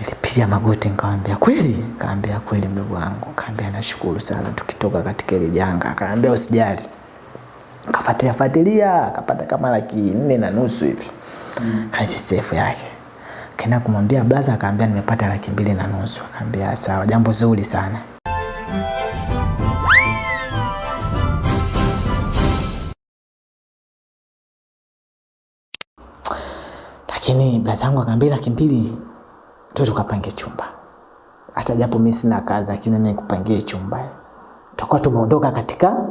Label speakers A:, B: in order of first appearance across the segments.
A: Nilipiga magoti nikamwambia kweli? Kaambia kweli mdogo wangu. Kaambia nashukuru sana tukitoka katika ile janga. Kaambia usijali. Kafuatilia fuatilia akapata kama laki nne na nusu hivi. Mm. Kaisi sefu yake. Kaenda kumwambia blaza akaambia nimepata laki mbili na nusu. Akaambia sawa, jambo zuri sana. Lakini blaza yangu akaambia laki mbili tu tukapange chumba. Hata japo mimi sina kazi lakini mimi kupangie chumba. Tutakuwa tumeondoka katika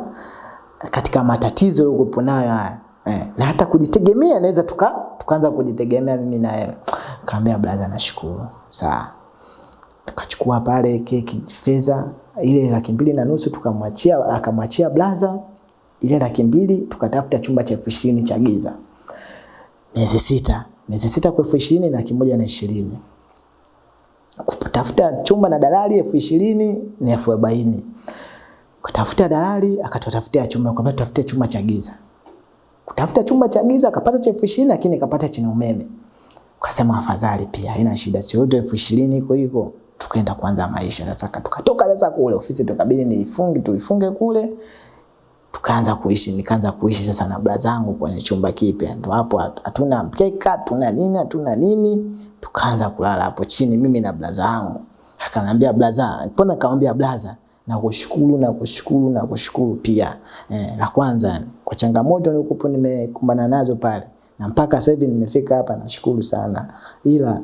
A: katika matatizo yaliyokuwa nayo haya. Eh, na hata kujitegemea naweza tuka tukaanza kujitegemea mimi na yeye. Kaambia brother, nashukuru. Sawa. Tukachukua pale keki fedha ile laki mbili na nusu tukamwachia akamwachia blaza ile laki mbili tukatafuta chumba cha elfu ishirini cha giza. Miezi sita. Miezi sita kwa elfu ishirini na laki moja na ishirini kutafuta chumba na dalali elfu ishirini ni elfu arobaini. Kutafuta dalali akatutafutia chumba kwa tutafutia chumba cha giza. Kutafuta chumba cha giza akapata cha elfu ishirini lakini akapata chenye umeme. Ukasema afadhali pia haina shida sio yote elfu ishirini iko hiko tukaenda kuanza maisha. Sasa tukatoka sasa kule ofisi tukabidi niifunge tuifunge kule tukaanza kuishi nikaanza kuishi sasa na bla zangu kwenye chumba kipya ndo hapo hatuna mkeka hatuna nini hatuna nini tukaanza kulala hapo chini mimi na bla zangu. akanambia blaza mbona kaambia blaza na kushukuru na kushukuru na kushukuru pia eh, la kwanza kwa changamoto nilikuwa nimekumbana nazo pale na mpaka sasa hivi nimefika hapa nashukuru sana ila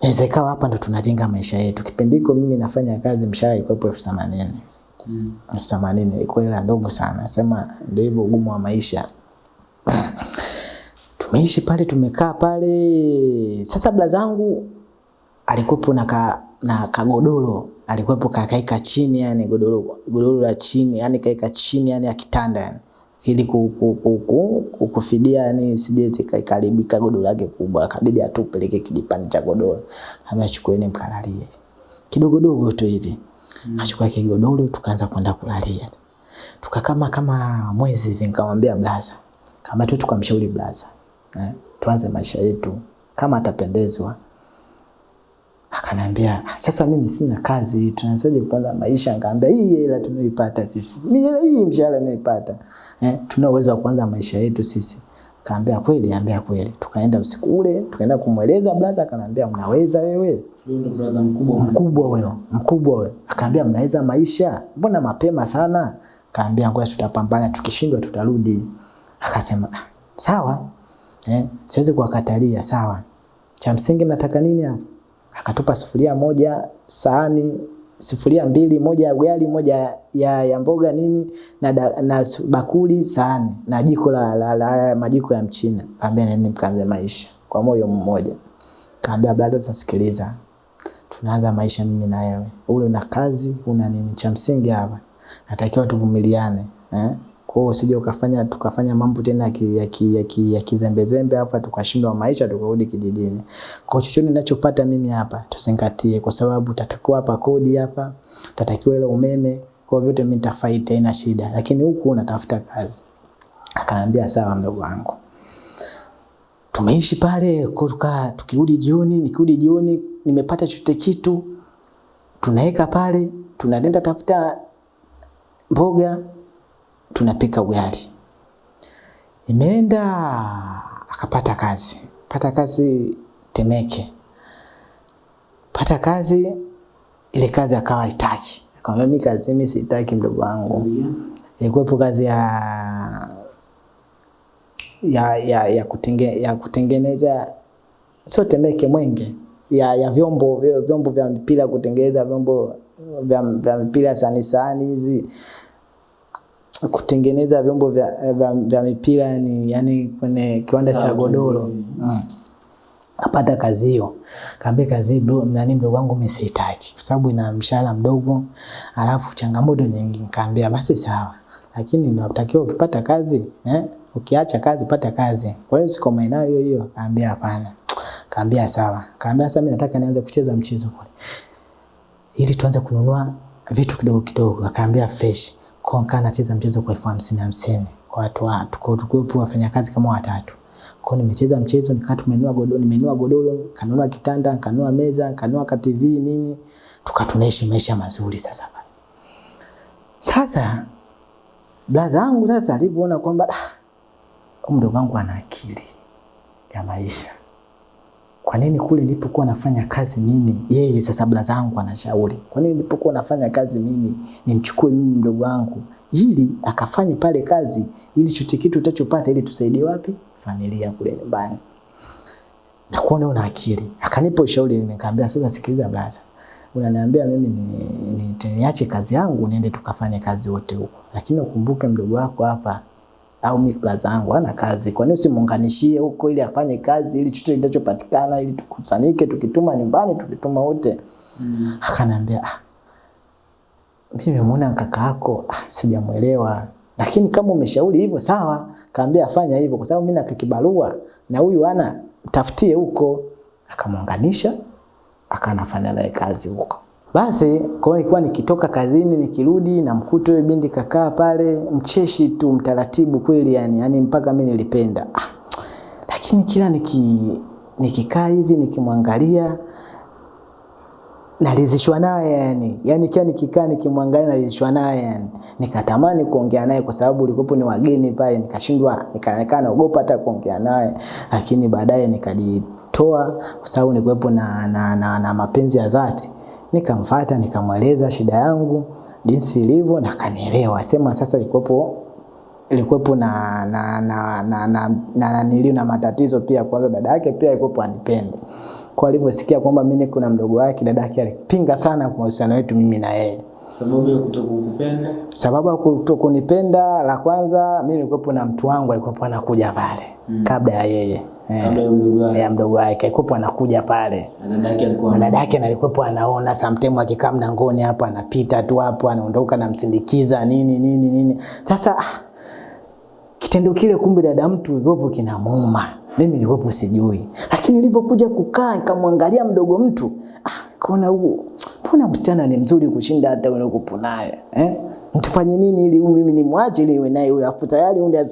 A: Inaweza ikawa hapa ndo tunajenga maisha yetu. Kipindi hiko mimi nafanya kazi mshahara ilikuwa elfu themanini. Elfu themanini ilikuwa hela ndogo sana. Sema ndio hivyo ugumu wa maisha. Tumeishi pale tumekaa pale. Sasa bla zangu alikuwepo na ka, na kagodoro alikuwepo kakaika chini yani godoro godoro la chini yani kaika chini yani ya kitanda yani ili ku, ku, ku, ku, ku, kufidia yani sijeti kaikaribika godoro lake kubwa akabidi atupeleke kijipande cha godoro ambia chukueni mkalalie kidogo dogo tu hivi mm. Achukua kigodoro tukaanza kwenda kulalia tukakama kama mwezi hivi nikamwambia blaza kama tu tukamshauri blaza eh, tuanze maisha yetu kama atapendezwa Akaniambia sasa mimi sina kazi, tunaanzaje kuanza maisha? Nikamwambia hii hela tumeipata sisi, mimi hii mshahara nimeipata, eh, tuna uwezo wa kuanza maisha yetu sisi. Kaambia kweli, ambia kweli. Tukaenda usiku ule, tukaenda kumweleza brother, akaniambia mnaweza wewe.
B: brother mkubwa
A: Mkubwa wewe, mkubwa wewe. Akaambia mnaweza maisha, mbona mapema sana? Kaambia ngoja tutapambana, tukishindwa tutarudi. Akasema "Ah, sawa, eh, siwezi kuwakatalia, sawa. Cha msingi nataka nini hapa? akatupa sufuria moja, sahani sufuria mbili, moja ya ugali, moja ya, ya mboga nini na, da, na bakuli sahani na jiko la, la, la, la majiko ya mchina. Kaambia nini mkaanze maisha kwa moyo mmoja. Kaambia brother, sasikiliza, tunaanza maisha mimi na wewe, ule una kazi una nini, cha msingi hapa natakiwa tuvumiliane eh? Kwa hiyo usije ukafanya tukafanya mambo tena ya ki- ya ki- ya ki- ya kizembezembe hapa tukashindwa maisha tukarudi kijijini. Kwa chochote ninachopata mimi hapa tuzingatie, kwa sababu tatakiwa hapa kodi hapa, tatakiwa ile umeme, kwa vyote mimi nitafaita haina shida, lakini huku unatafuta kazi. Akanambia sawa, mdogo wangu. Tumeishi pale kutoka, tukirudi jioni, nikirudi jioni nimepata chochote kitu, tunaweka pale, tunaenda tafuta mboga, tunapika ugali. Imeenda akapata kazi, pata kazi Temeke, pata kazi ile kazi akawa itaki akamwambia mimi kazi mimi sitaki mdogo wangu. Ilikuwepo kazi ya ya ya ya, kutenge, ya kutengeneza sio Temeke Mwenge. Ya, ya vyombo vyombo vya mpira kutengeneza vyombo vya, vya mpira sani sani hizi kutengeneza vyombo vya, vya, vya mipira ni yani kwenye kiwanda cha godoro mm. Kapata kazi hiyo, kaambia kazi bro, nani mdogo wangu mimi sitaki, kwa sababu ina mshahara mdogo, alafu changamoto nyingi. Nikamwambia basi sawa, lakini unatakiwa ukipata kazi eh, ukiacha kazi pata kazi. Kwa hiyo siko maeneo hiyo hiyo. Kaambia hapana, kaambia sawa, kaambia sasa mimi nataka nianze kucheza mchezo kule ili tuanze kununua vitu kidogo kidogo. Akaambia fresh, kwa nikaa nacheza mchezo kwa elfu hamsini hamsini kwa watu watu tuko tukuwepo wafanyakazi kama watatu, Kwa nimecheza mchezo nikaa tumenunua godoro, nimenunua godoro, kanunua kitanda, kanunua meza, kanunua ka TV nini. Tukatunaishi maisha mazuri sasa pale. Sasa blaza yangu sasa alipoona kwamba ah, mdogo wangu ana akili ya maisha. Kwa nini kule nilipokuwa nafanya kazi mimi, yeye sasa blaza zangu anashauri. Kwa nini nilipokuwa nafanya kazi mimi, nimchukue mimi mdogo wangu ili akafanye pale kazi ili chote kitu utachopata ili tusaidie wapi? Familia kule nyumbani. Na kuona una akili. Akanipa ushauri nikamwambia sasa sikiliza blaza. Unaniambia mimi ni, ni, ni, kazi yangu niende tukafanye kazi wote huko. Lakini ukumbuke mdogo wako hapa au mimi plaza yangu hana kazi. Kwa nini usimuunganishie huko ili afanye kazi ili chochote kinachopatikana, ili tukusanyike tukituma nyumbani tukituma wote. Mm. Akaniambia ah, mimi nimemuona kaka yako ah, sijamuelewa. Lakini kama umeshauri hivyo sawa, kaambia afanya hivyo kwa sababu mimi nakakibarua na huyu ana mtafutie huko. Akamuunganisha akanafanya naye kazi huko. Basi kwa ilikuwa nikitoka kazini nikirudi na mkuto yule binti kakaa pale mcheshi tu mtaratibu kweli yani, yani mpaka mimi nilipenda. Ah, lakini kila niki nikikaa hivi nikimwangalia nalizishwa naye yani. Yani kila nikikaa nikimwangalia nalizishwa naye yani. Nikatamani kuongea naye kwa sababu ulikopo ni wageni pale nikashindwa nikaonekana naogopa hata kuongea naye. Lakini baadaye nikajitoa kwa sababu nilikuwepo na, na, na, na mapenzi ya dhati. Nikamfuata nikamweleza shida yangu jinsi ilivyo na kanielewa. Sema sasa ilikuwepo ilikuwepo na na na na na, na, na, na matatizo pia kwanza dada yake pia alikuwepo anipende. Kwa alivyosikia kwamba mimi kuna mdogo wake dada yake alipinga sana kwa uhusiano wetu mimi na yeye.
B: Sababu ya kutokukupenda?
A: Sababu ya kutokunipenda la kwanza mimi nilikuwepo na mtu wangu alikuwa anakuja pale mm. kabla ya yeye.
B: Eh, ya mdogo wake.
A: Alikuwa anakuja pale.
B: Dada yake alikuwa
A: anaona sometimes akikaa mlangoni hapo anapita tu hapo anaondoka namsindikiza nini nini nini. Sasa ah, kitendo kile kumbe dada mtu yupo kinamuma. Mimi nilikuwepo sijui. Lakini nilipokuja kukaa nikamwangalia mdogo mtu, ah, kaona huo mbona msichana ni mzuri kushinda hata wewe uko naye eh? Mtufanye nini ili mimi nimwache ili iwe naye huyo afu tayari unde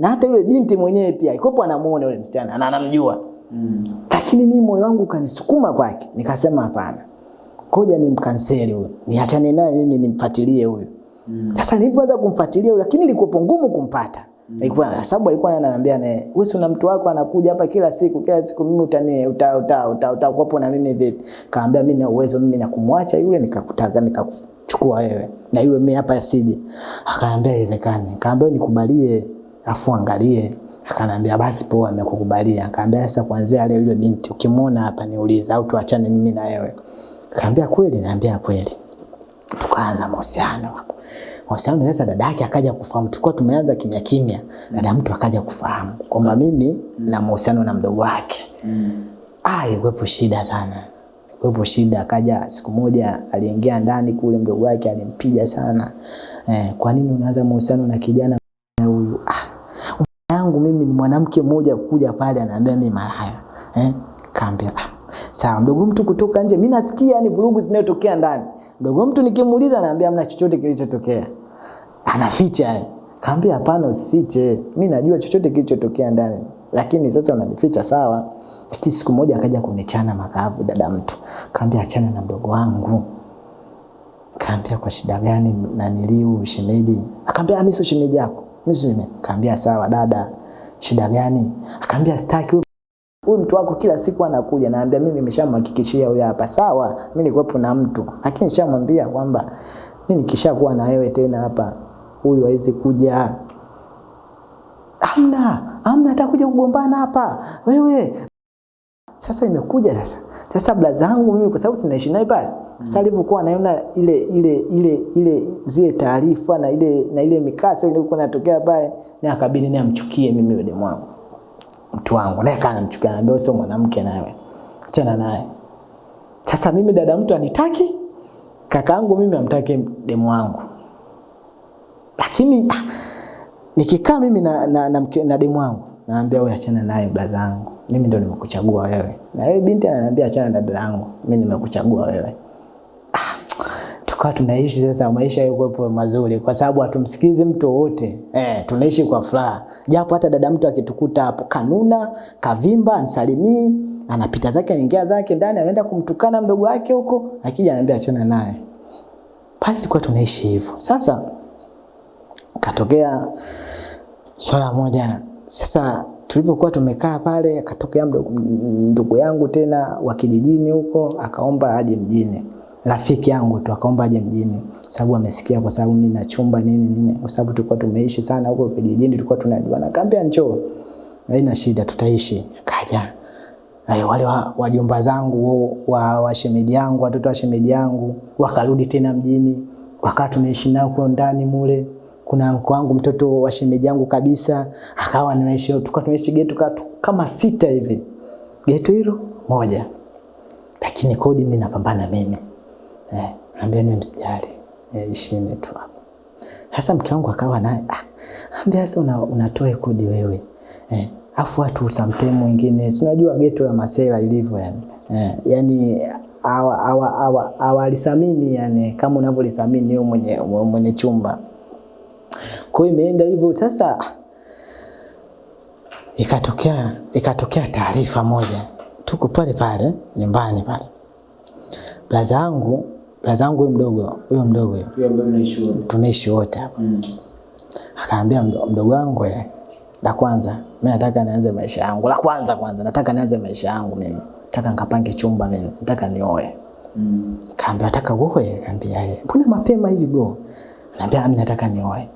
A: na hata yule binti mwenyewe pia ikopo anamuona yule msichana na anamjua. Mm. Lakini mimi moyo wangu kanisukuma kwake. Nikasema hapana. Ngoja nimkanseli huyo. Niachane naye mimi nimfuatilie huyo. Mm. Sasa nilipoanza kumfuatilia lakini ilikuwa ngumu kumpata. Ilikuwa mm. sababu alikuwa ananiambia naye, wewe una mtu wako anakuja hapa kila siku, kila siku mimi utani uta uta uta utakuwa na mimi vipi? Kaambia mimi na uwezo mimi na kumwacha yule nikakutaka nikakuchukua wewe. Na yule mimi hapa asije. Akaniambia iwezekani. Kaambia nikubalie afu angalie. Akaniambia basi poa nimekukubalia. Akaambia sasa kuanzia leo yule binti ukimwona hapa niulize au tuachane mimi na wewe. Akaambia kweli, naambia kweli. Tukaanza mahusiano hapo mahusiano sasa dada yake akaja kufahamu. Tulikuwa tumeanza kimya kimya dada mtu akaja kufahamu kwamba mimi na mahusiano na mdogo wake. Mm. ah ilikuwepo shida sana. Ilikuwepo shida akaja siku moja aliingia ndani kule mdogo wake alimpiga sana. Eh, kwa nini unaanza mahusiano na kijana huyu? Ah yangu mimi ni mwanamke mmoja kuja pale ananiambia mimi malaya eh kaambia ah sawa mdogo mtu kutoka nje. Mimi nasikia ni vurugu zinazotokea ndani. Mdogo mtu nikimuuliza anaambia hamna chochote kilichotokea anaficha yani. Kaambia hapana, usifiche. Mimi najua chochote kilichotokea ndani. Lakini sasa unanificha sawa. Lakini siku moja akaja kunichana makavu dada mtu. Kaambia achana na mdogo wangu. Kaambia kwa shida gani na niliu shemeji? Akaambia mimi sio shemeji yako. Mimi sio shemeji. Sawa dada. Shida gani? Akaambia sitaki huyu mtu wako kila siku anakuja naambia mimi nimeshamhakikishia huyu hapa sawa mimi nilikuwepo na mtu lakini nishamwambia kwamba mimi nikishakuwa na wewe tena hapa huyu hawezi kuja. Amna hamna atakuja kugombana hapa. Wewe. Sasa imekuja sasa. Sasa bla zangu mimi kwa sababu sinaishi naye pale. Sasa alivyokuwa anaona ile ile ile ile zile taarifa na ile na ile mikasa ile ilikuwa inatokea pale. Ni akabidi ni amchukie mimi yule mwangu mtu wangu. Naye kana mchukia anambia sio mwanamke nawe achana naye. Sasa mimi dada mtu anitaki kakaangu mimi amtaki demu wangu lakini ah, nikikaa mimi na, na, na, na, demu wangu naambia wewe achana naye blaza yangu mimi ndo nimekuchagua wewe. Na wewe binti ananiambia achana na dada yangu. Mimi nimekuchagua wewe. Ah, tukawa tunaishi sasa maisha yalikuwa mazuri. Kwa sababu hatumsikizi mtu wote eh, tunaishi kwa furaha. Japo hata dada mtu akitukuta hapo kanuna kavimba ansalimii anapita zake anaingia zake ndani anaenda kumtukana mdogo wake huko akija anaambia achana naye. Basi kwa tunaishi hivyo. Sasa katokea swala moja. Sasa tulivyokuwa tumekaa pale akatokea ndugu yangu tena wa kijijini huko akaomba aje mjini. Rafiki yangu tu akaomba aje mjini. Sababu amesikia kwa sababu mimi na chumba nini nini kwa sababu tulikuwa tumeishi sana huko kijijini tulikuwa tunajuana. Akaambia njoo haina shida tutaishi. Kaja. Ayu, wale wa- wajomba zangu wa, wa shemeji yangu watoto wa shemeji yangu wakarudi tena mjini. Wakawa tumeishi nao kwa ndani mule kuna mko wangu mtoto wa shemeji yangu kabisa akawa anaishi tukawa tunaishi geto kama sita hivi. Geto hilo moja. Lakini kodi mimi napambana mimi. Eh, ambia msijali ishini tu hapo. Sasa mke wangu akawa naye ah, ambia sasa una, unatoa kodi wewe. Eh, afu watu sometime wengine tunajua geto la masela ilivyo yani. Eh, yani awa awa awa hawalisamini yani kama unavyolisamini wewe mwenye mwenye chumba kwa hiyo imeenda hivyo. Sasa ikatokea ikatokea taarifa moja. Tuko pale pale nyumbani pale. Blaza yangu blaza yangu huyo mdogo huyo mdogo. Huyo
B: Huyo ambaye
A: tunaishi wote hapa.
B: Mm.
A: akaambia mdo- mdogo wangu eh, la kwanza mimi nataka nianze maisha yangu. La kwanza kwanza nataka nianze maisha yangu mimi. Nataka nikapange chumba mimi. Nataka nioe.
B: Mm.
A: kaambia nataka uoe? Kaambia yeye mbona mapema hivi bro? Naambia mimi nataka nioe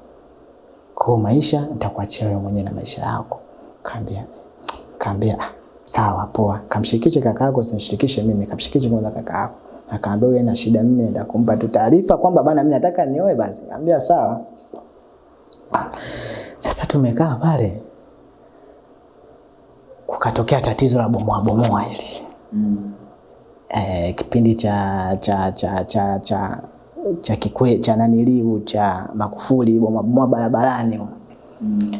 A: kwa maisha nitakuachia wewe mwenyewe na maisha yako. Kaambia kaambia ah, sawa poa. Kamshirikishe kakaako, usinishirikishe mimi. Kamshirikishe kwanza kakaako. akaambia wewe na shida mimi naenda kumpa tu taarifa kwamba bana mimi nataka nioe basi. Kaambia sawa. Sasa tumekaa pale. Kukatokea tatizo la bomoa bomoa hili.
B: Mm.
A: eh, kipindi cha cha cha cha cha cha kikwe cha naniliu cha Magufuli boma boma barabarani.
B: Mm.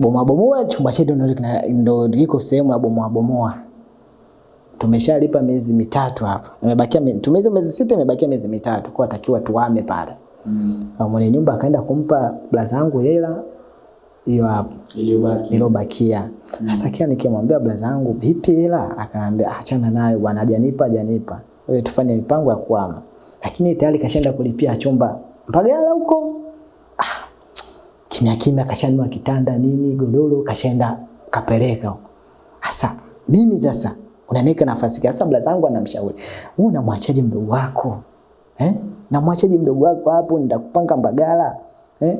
A: boma bomoa chumba chetu ndo kina- ndo liko sehemu ya boma bomoa. Tumeshalipa miezi mitatu hapa. Imebakia tumeza miezi sita imebakia miezi mitatu. Kwa takiwa tuame pale.
B: Mm.
A: Mwenye nyumba akaenda kumpa blaza yangu hela hiyo hapo.
B: Iliyobaki.
A: ilobakia sasa kia nikimwambia blaza yangu vipi hela? Akaniambia achana nayo bwana hajanipa hajanipa. Wewe tufanye mipango ya kuama lakini tayari kashaenda kulipia chumba Mbagala huko ah, kimya kimya kashanunua kitanda nini godoro kashaenda kapeleka huko sasa mimi sasa unaniweka nafasi gani? sasa blaza yangu anamshauri wewe unamwachaje mdogo wako eh namwachaje mdogo wako hapo nitakupanga Mbagala eh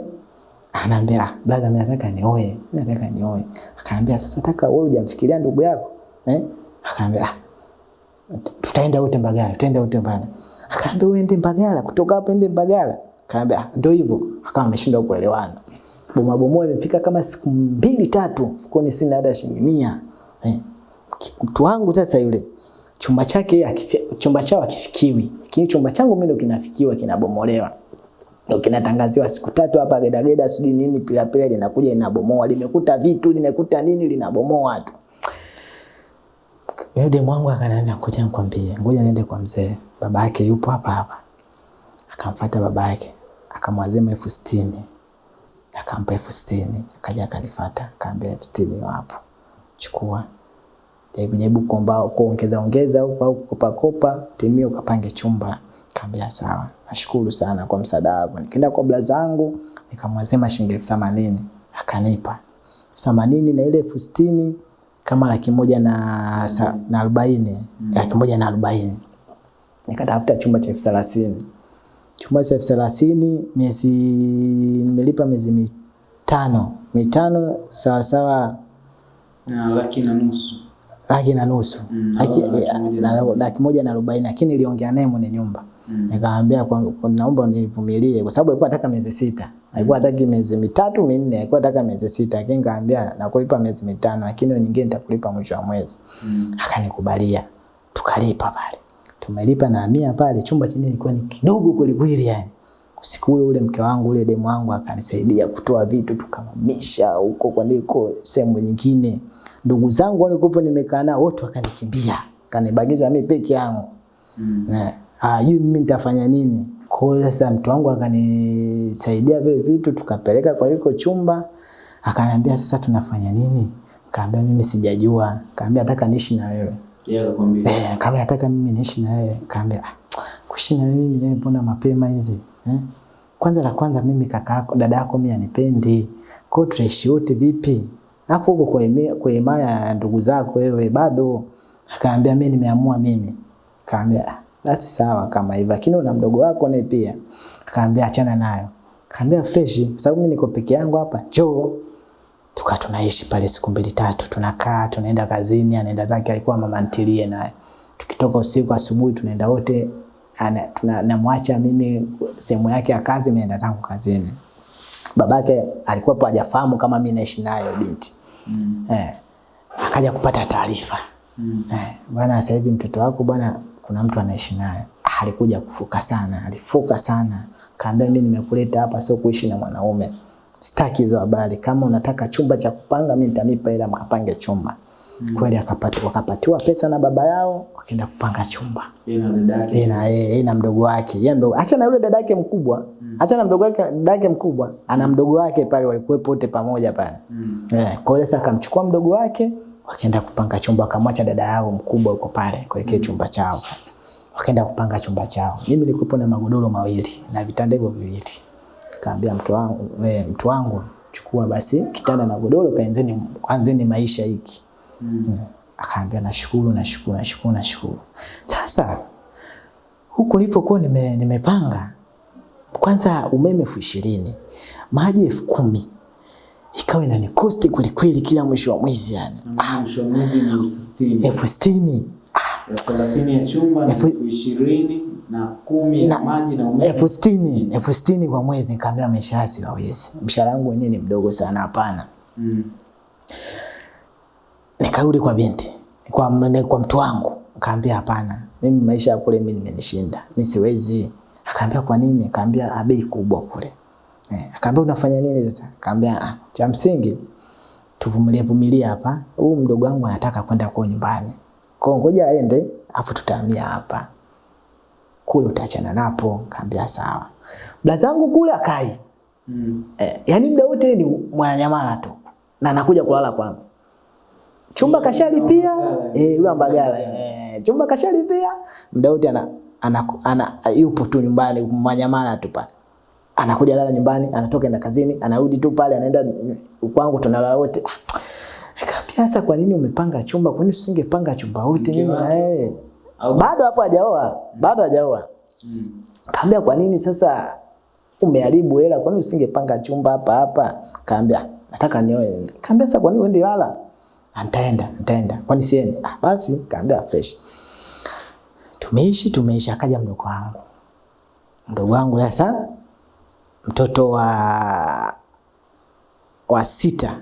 A: Anaambia "Blaza brother mimi nataka nioe, mimi nataka nioe. Akaambia sasa nataka wewe hujamfikiria ndugu yako. Eh? Akaambia ah, tutaenda wote Mbagala, tutaenda wote Mbagala. Akaambia uende Mbagala, kutoka hapo ende Mbagala. Akaambia ndio hivyo. Akawa ameshindwa kuelewana. Bomoa bomoa imefika kama siku mbili tatu, mfukoni sina hata shilingi 100. Eh? Mtu wangu sasa yule chumba chake chumba chao akifikiwi, lakini chumba changu mimi ndo kinafikiwa kinabomolewa ndo kinatangaziwa siku tatu hapa gedageda sijui nini pilapila linakuja linabomoa limekuta vitu limekuta nini linabomoa tu yule demu wangu akaniambia ngoja nikwambie ngoja niende kwa mzee baba yake yupo hapa hapa. Akamfuata baba yake akamwazima elfu sitini. Akampa elfu sitini akaja akanifuata akaambia elfu sitini wapo, chukua. Jaribu jaribu kuomba kuongeza ongeza huko au kukopa kopa timia ukapange chumba. Kaambia sawa. Nashukuru sana kwa msaada wako. Nikaenda kwa bla zangu nikamwazima shilingi elfu themanini. Akanipa. Themanini na ile elfu sitini kama laki moja na, sa- na arobaini. Laki moja na arobaini nikatafuta chumba cha elfu thelathini. Chumba cha elfu thelathini miezi nimelipa miezi mitano. Mitano sawasawa
B: Na laki na nusu.
A: laki na nusu.
B: Mm,
A: laki,
B: laki moja na
A: arobaini. lakini niliongea naye mwenye nyumba.
B: Mm.
A: nikamwambia naomba nivumilie kwa sababu alikuwa ataka miezi sita. Alikuwa hataki miezi mitatu minne. Alikuwa ataka miezi sita lakini nikamwambia nakulipa miezi mitano lakini nyingine nitakulipa mwisho wa mwezi.
B: Mm.
A: akanikubalia. Tukalipa pale tumelipa na mia pale chumba chenyewe ilikuwa ni kidogo kwelikweli yani usiku ule ule mke wangu ule demu wangu akanisaidia kutoa vitu tukamamisha huko kwa niko sehemu nyingine ndugu zangu walikuwa nimekaa nao wote wakanikimbia kanibagiza mimi peke yangu
B: Mm.
A: ajui hajui mimi nitafanya nini. Kwa hiyo sasa mtu wangu akanisaidia vile vitu tukapeleka kwa yuko chumba. Akaniambia sasa tunafanya nini? Kaambia mimi sijajua. Kaambia nataka niishi na wewe. Eh, kama nataka mimi niishi na yeye, Kaambia ah, kuishi na mimi yeye mbona mapema hivi? Eh? Kwanza la kwanza mimi kaka yako dada yako mimi anipendi. Kwa hiyo tutaishi vipi? Hapo huko kwa ime- kwa imaya ya ndugu zako wewe bado. Akaambia mimi nimeamua mimi. Kaambia "Ah, basi sawa kama hivyo. Lakini una mdogo wako naye pia. Akaambia achana nayo. Kaambia fresh, sababu mimi niko peke yangu hapa. Njoo tukaa tunaishi pale siku mbili tatu, tunakaa tunaenda kazini, anaenda zake, alikuwa mama ntilie naye. Tukitoka usiku, asubuhi tunaenda wote, namwacha mimi sehemu yake ya kazi, mimi naenda zangu kazini. Babake alikuwa hajafahamu kama mimi naishi nayo binti
B: Mm.
A: eh, akaja kupata taarifa
B: Mm.
A: eh, bwana, sasa hivi mtoto wako bwana, kuna mtu anaishi naye. Alikuja kufuka sana, alifuka sana, kaambia mimi nimekuleta hapa sio kuishi na mwanaume, sitaki hizo habari. Kama unataka chumba cha kupanga, mimi nitamipa ile mkapange chumba. Mm. Kweli akapatiwa, akapatiwa pesa na baba yao, wakaenda kupanga chumba
B: Yeye na dadake.
A: yeye na mdogo wake yeye mdogo acha na yule dadake mkubwa. mkubwa acha na mdogo wake dadake mkubwa ana mdogo wake pale walikuwepo wote pamoja pale
B: Mm.
A: eh kwa hiyo sasa akamchukua mdogo wake wakaenda kupanga chumba akamwacha dada yao mkubwa yuko pale kuelekea chumba chao wakaenda kupanga chumba chao mimi nilikuwa na magodoro mawili na vitanda hivyo viwili kaambia mke wangu e, mtu wangu chukua basi kitanda na godoro kaanzeni kwanzeni maisha hiki
B: Mm. mm.
A: akaambia nashukuru nashukuru nashukuru nashukuru sasa huku nilipokuwa nime, nimepanga kwanza umeme elfu ishirini maji elfu kumi ikawa inanikosti kwelikweli kila mwisho wa mwezi yani
B: Na mwisho wa mwezi ni elfu sitini.
A: elfu sitini
B: chumba
A: elfu
B: ishirini na kumi ya
A: Na-
B: maji na umeme.
A: elfu sitini elfu sitini kwa mwezi nikaambia maisha haya siwawezi mshahara wangu wenyewe ni mdogo sana hapana.
B: Mm.
A: nikarudi kwa binti kwa, kwa mtu wangu. Kaambia hapana mimi maisha ya kule mimi nimenishinda. Mimi siwezi. Akaambia kwa nini? Akaambia abei bei kubwa kule. Eh, akaambia unafanya nini sasa? Akaambia ah, cha msingi tuvumilie vumilia hapa. Huyu mdogo wangu anataka kwenda kwa nyumbani. Kwa ngoja aende afu tutahamia hapa kule utaachana napo. Kaambia sawa. Blazangu kule akai.
B: Mm.
A: eh, yani muda wote ni mwananyamala tu. Na anakuja kulala kwangu. Chumba kashalipia. eh, yule ambagala eh, chumba kashalipia. Muda wote ana, ana, ana, yupo tu nyumbani manyamala tu pale. Anakuja lala nyumbani anatoka enda kazini anarudi tu pale anaenda kwangu tunalala wote. Nikamwambia sasa kwa nini umepanga chumba? Kwa nini usingepanga chumba wote? Mimi na yeye bado hapo hajaoa bado hajaoa
B: Mm.
A: Kaambia kwa nini sasa umeharibu hela? Kwa nini usingepanga chumba hapa hapa? Kaambia nataka nioe. Kaambia sasa kwa nini uende lala? "Ah, Nitaenda, nitaenda. Kwani siende? Ah, basi kaambia fresh. Tumeishi tumeishi, akaja mdogo wangu. Mdogo wangu sasa mtoto wa wa sita,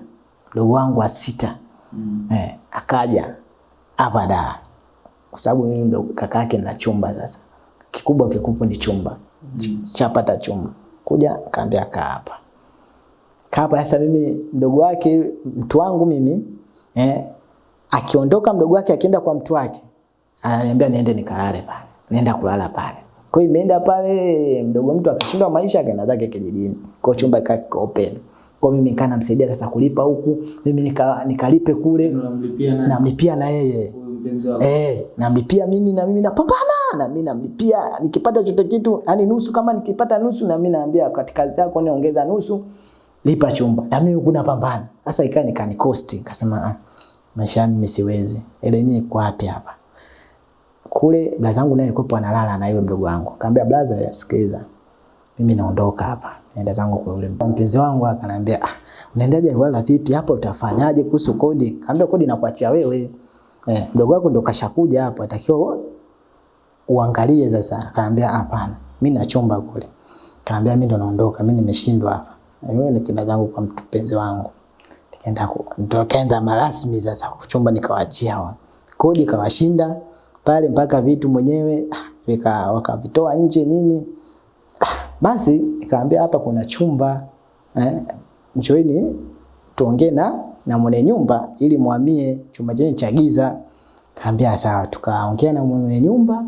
A: mdogo wangu wa sita
B: Mm.
A: eh, akaja hapa da kwa sababu mimi ndo kaka yake na chumba sasa. Kikubwa kikubwa ni chumba. Mm. chapata chumba. Kuja kaambia kaa hapa. Kaa hapa sasa mimi mdogo wake mtu wangu mimi eh, akiondoka mdogo wake akienda kwa mtu wake ananiambia niende nikalale pale. Nenda kulala pale. Kwa hiyo imeenda pale mdogo mtu akashindwa maisha akaenda zake kijijini. Kwa hiyo chumba ikawa kiko open. Kwa mimi nikaa namsaidia sasa kulipa huku. Mimi nika, nikalipe kule. Namlipia na yeye. Eh, namlipia mimi na mimi napambana na mimi namlipia. Nikipata chote kitu yani nusu kama nikipata nusu na mimi naambia katika kazi yako niongeza nusu lipa chumba. Na mimi kuna pambana sasa ikaa nikanikosti nikasema ah maisha mimi siwezi. Ile ni kwa wapi hapa? Kule blaza yangu naye alikuwa analala na yule mdogo wangu. Kaambia blaza sikiliza. Mimi naondoka hapa. Naenda zangu kwa yule mpenzi wangu akaniambia ah unaendaje? Wala vipi? Hapo utafanyaje kuhusu kodi? Kaambia kodi nakuachia wewe eh, mdogo wako ndo kashakuja hapo atakiwa uangalie sasa. Akaambia hapana mimi na chumba kule. Kaambia mimi ndo naondoka mimi nimeshindwa hapa. Wewe kina zangu kwa mpenzi wangu. Nikaenda ndo kaenda marasmi sasa chumba nikawaachia wao kodi kawashinda pale mpaka vitu mwenyewe ah, vika wakavitoa nje nini. Basi nikaambia hapa kuna chumba. Eh, njoini tuongee na na mwenye nyumba ili muhamie chumba chenye cha giza. Kaambia sawa, tukaongea na mwenye nyumba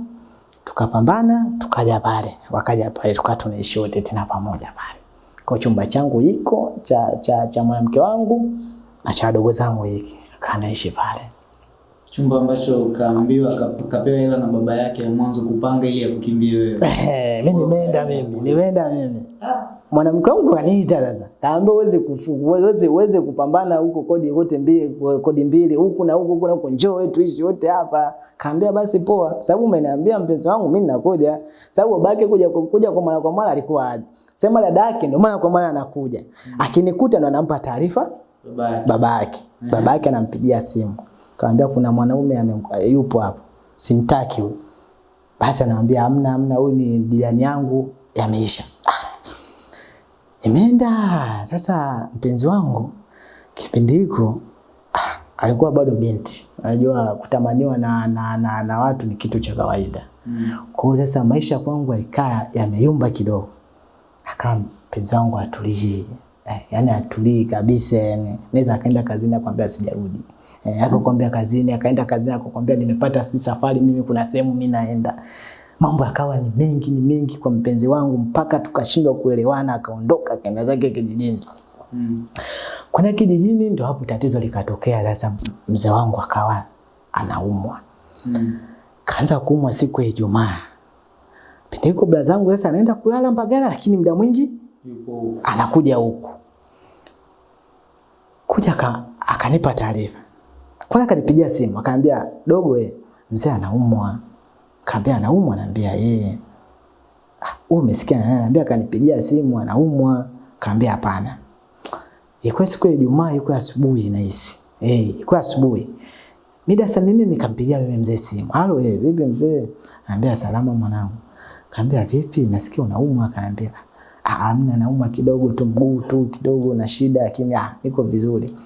A: tukapambana tukaja pale, wakaja pale tukawa tunaishi wote tena pamoja pale. Kwa chumba changu iko cha cha, cha mwanamke wangu na cha wadogo zangu hiki, kanaishi pale.
B: Chumba ambacho kaambiwa kapewa hela na baba yake ya mwanzo kupanga ili akukimbie wewe.
A: Eh, mimi nimeenda mimi, nimeenda mimi. Mwanamke wangu kaniita sasa. Kaambia uweze kufuku uweze uweze kupambana huko kodi wote mbili, kodi mbili huku na huku huku na huku njoo wetu tuishi wote hapa. Kaambia basi poa. Sababu umeniambia mpenzi wangu mimi ninakuja. Sababu babake kuja kuja kwa mara kwa mara alikuwa aje. Sema dada yake ndio mara kwa mara anakuja. Akinikuta ndo anampa taarifa
B: babake babake,
A: baba yake. Anampigia simu. Kaambia kuna mwanaume yupo hapo. Simtaki huyu. Basi anamwambia hamna hamna, huyu ni jirani yangu, yameisha. Imeenda sasa, mpenzi wangu kipindi hiko ah, alikuwa bado binti. Unajua kutamaniwa na, na, na, na watu ni kitu cha kawaida.
B: Mm.
A: Kwa hiyo sasa maisha kwangu alikaa yameyumba kidogo, akawa mpenzi wangu atulii eh, yani atulii kabisa, yani naweza akaenda kazini akwambia sijarudi eh, akakwambia kazini, akaenda kazini akakwambia nimepata si safari mimi, kuna sehemu mimi naenda. Mambo yakawa ni mengi ni mengi kwa mpenzi wangu mpaka tukashindwa kuelewana, akaondoka akaenda zake kijijini.
B: Mm.
A: Kuna kijijini ndo hapo tatizo likatokea. Sasa mzee wangu akawa anaumwa
B: Mm.
A: kaanza kuumwa siku ya Ijumaa. Pindi hiko bla zangu sasa anaenda kulala Mbagala, lakini muda mwingi
B: Yupo huko.
A: anakuja huku. Kuja ka, akanipa taarifa. Kwanza akanipigia simu akaniambia, dogo we, mzee anaumwa. Kaambia anaumwa, naambia yeye. Ah, wewe umesikia nani? Naambia kanipigia simu anaumwa. Kaambia hapana. Ilikuwa siku ya Ijumaa, ilikuwa asubuhi nahisi. Eh, ilikuwa asubuhi. Mida sasa mimi nikampigia mimi mzee simu. Halo eh, vipi mzee? Anambia salama mwanangu. Kaambia vipi? Nasikia unaumwa. Kaambia ah, hamna naumwa kidogo tu mguu tu kidogo na shida lakini ah, niko vizuri.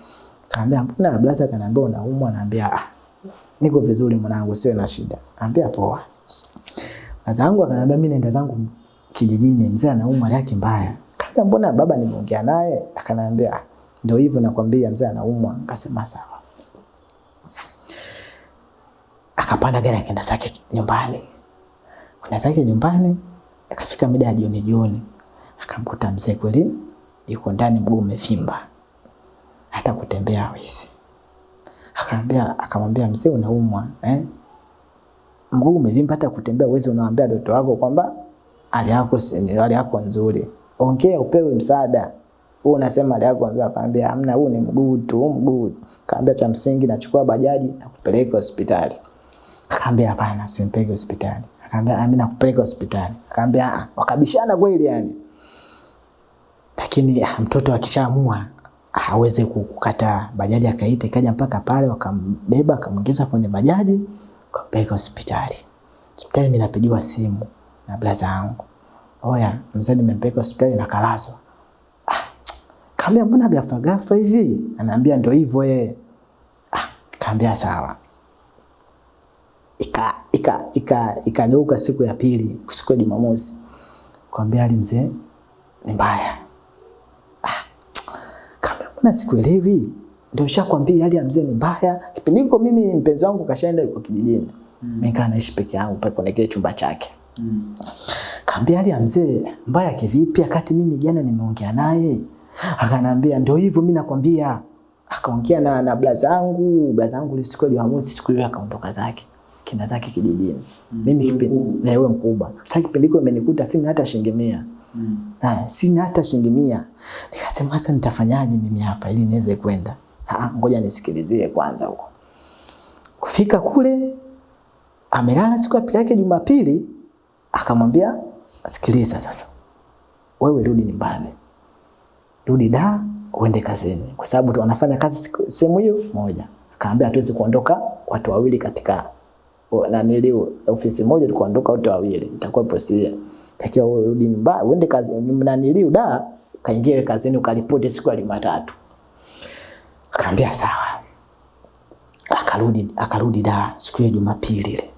A: Kaambia mbona blaza kanaambia unaumwa? Naambia ah, niko vizuri mwanangu, sio na shida. Anambia poa. Blaza yangu akaniambia mimi naenda zangu kijijini, mzee anaumwa hali yake mbaya. Kaambia mbona baba nimeongea naye? Akaniambia ndio hivyo nakwambia mzee anaumwa. Akasema sawa. akapanda gari akaenda zake nyumbani. Kuna zake nyumbani, akafika mida ya jioni jioni, akamkuta mzee kweli yuko ndani, mguu umevimba, hata kutembea hawezi. Akamwambia akamwambia mzee, unaumwa eh? Mguu umevimba, hata kutembea uweze, unawaambia doto wako kwamba hali yako hali yako nzuri, ongea upewe msaada. Wewe unasema hali yako nzuri, akamwambia hamna, huu ni mguu tu, huu mguu. Kaambia cha msingi, nachukua bajaji na kupeleka hospitali. Akaambia hapana, simpeleke hospitali. Akaambia mimi nakupeleka hospitali. Akaambia ah, wakabishana kweli yani. Lakini ah, mtoto akishaamua hawezi kukataa. Bajaji akaita ikaja mpaka pale, wakambeba akamwingiza kwenye bajaji, akampeleka hospitali. Hospitali mimi napigiwa simu na blaza yangu. Oya, mzee nimempeleka hospitali na kalazwa. Ah, kaambia mbona gafa gafa hivi? Anaambia ndio hivyo yeye. Ah, kaambia sawa ika ika ika ikageuka siku ya pili, siku ya Jumamosi, kwambia ali mzee ni mbaya. Ah, kaambia mbona sikuelewi? Ndio nishakwambia hali ya mzee ni mbaya. Kipindi hiko mimi mpenzi wangu kashaenda yuko kijijini, mimi nikaa naishi peke yangu pale kwenye kile chumba chake.
B: Mm.
A: Kaambia hali ya mzee mbaya kivipi, wakati mimi jana nimeongea naye akanambia ndio hivyo, mimi nakwambia. Akaongea na na blaza yangu, blaza yangu ile siku ya Jumamosi, siku hiyo akaondoka zake kina zake kijijini. Mm.
B: Mimi
A: kipindi na yeye mkubwa. Sasa kipindi hiko imenikuta sina hata shilingi 100.
B: Mm.
A: Na sina hata shilingi 100. Nikasema sasa nitafanyaje mimi hapa ili niweze kwenda? Ah, ngoja nisikilizie kwanza huko. Kufika kule amelala siku ya pili yake Jumapili, akamwambia sikiliza sasa, wewe rudi nyumbani, rudi da uende kazini, kwa sababu tu wanafanya kazi sehemu hiyo moja. Akaambia hatuwezi kuondoka watu wawili katika o- nanili ofisi moja, tukaondoka watu wawili, itakuwa posia. Takiwa wewe rudi nyumbani, uende kazi nanili da kaingie kazini ukaripoti siku ya Jumatatu. Akaambia sawa akarudi akarudi da siku ya Jumapili ile.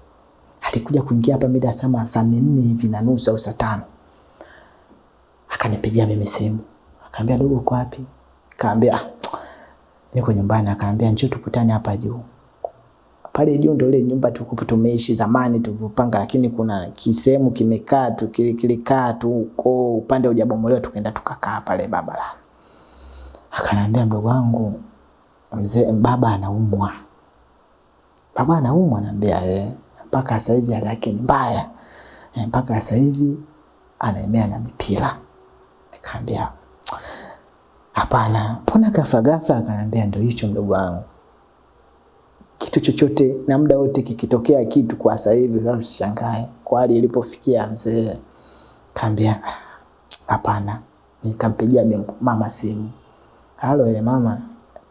A: Alikuja kuingia hapa mida sama saa nne hivi na nusu au saa tano. Akanipigia mimi simu. Akaambia dogo uko wapi? Kaambia "Ah, niko nyumbani. Akaambia njoo tukutane hapa juu. pale juu ndio ile nyumba tulikuwa tumeishi zamani tulipopanga, lakini kuna kisehemu kimekaa tu kile- kilikaa tu huko upande hujabomolewa, tukaenda tukakaa pale babala. Akaniambia mdogo wangu mzee, baba anaumwa. Baba anaumwa, anambia eh, mpaka sasa hivi hali yake ni mbaya eh, mpaka sasa hivi anaemea na mipira. Nikaambia hapana, mbona ghafla ghafla? Akaniambia ndio hicho mdogo wangu, kitu chochote na muda wote kikitokea kitu kwa sasa hivi, usishangae kwa hali ilipofikia mzee. Kaambia hapana, nikampigia mama simu, halo ye mama,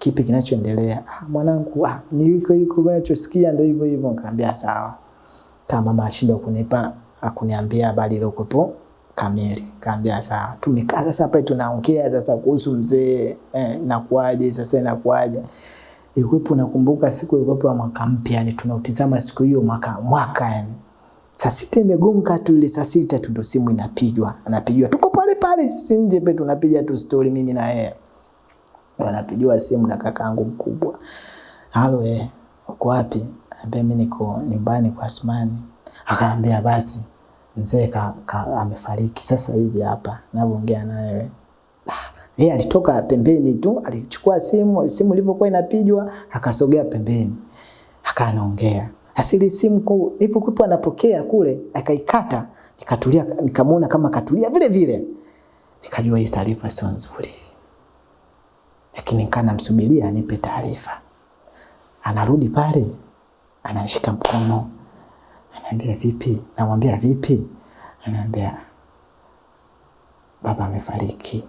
A: kipi kinachoendelea? "Ah, mwanangu, ah, ni yuko yuko unachosikia ndio hivyo hivyo. Nikamwambia sawa. Kama mama ashindwa kunipa akuniambia habari iliyokuwepo kamili. Kaambia sawa. Tumekaa sasa hapa tunaongea sasa kuhusu mzee eh, inakuaje sasa inakuaje. Ilikuwepo nakumbuka siku ilikuwepo ya mwaka mpya yani tunautizama siku hiyo mwaka mwaka yani. Saa sita imegonga tu ile saa sita tu ndo simu inapigwa. Anapigwa. Tuko pale pale sisi nje pe tunapiga tu story mimi na yeye. Wanapigiwa simu na kakaangu mkubwa. Halo eh, uko wapi? Ambia mimi niko nyumbani kwa Asmani. Akaambia basi mzee ka, ka, amefariki sasa hivi hapa ninavyoongea naye Ah, Yeye alitoka pembeni tu, alichukua simu, simu ilivyokuwa inapigwa, akasogea pembeni. Akaanaongea. Asili simu kwa kupo anapokea kule, akaikata, nikatulia nikamuona kama katulia vile vile. Nikajua hii taarifa sio nzuri. Lakini nikaa namsubiria anipe taarifa. Anarudi pale, anashika mkono, anaambia vipi? Namwambia vipi? Anaambia baba amefariki.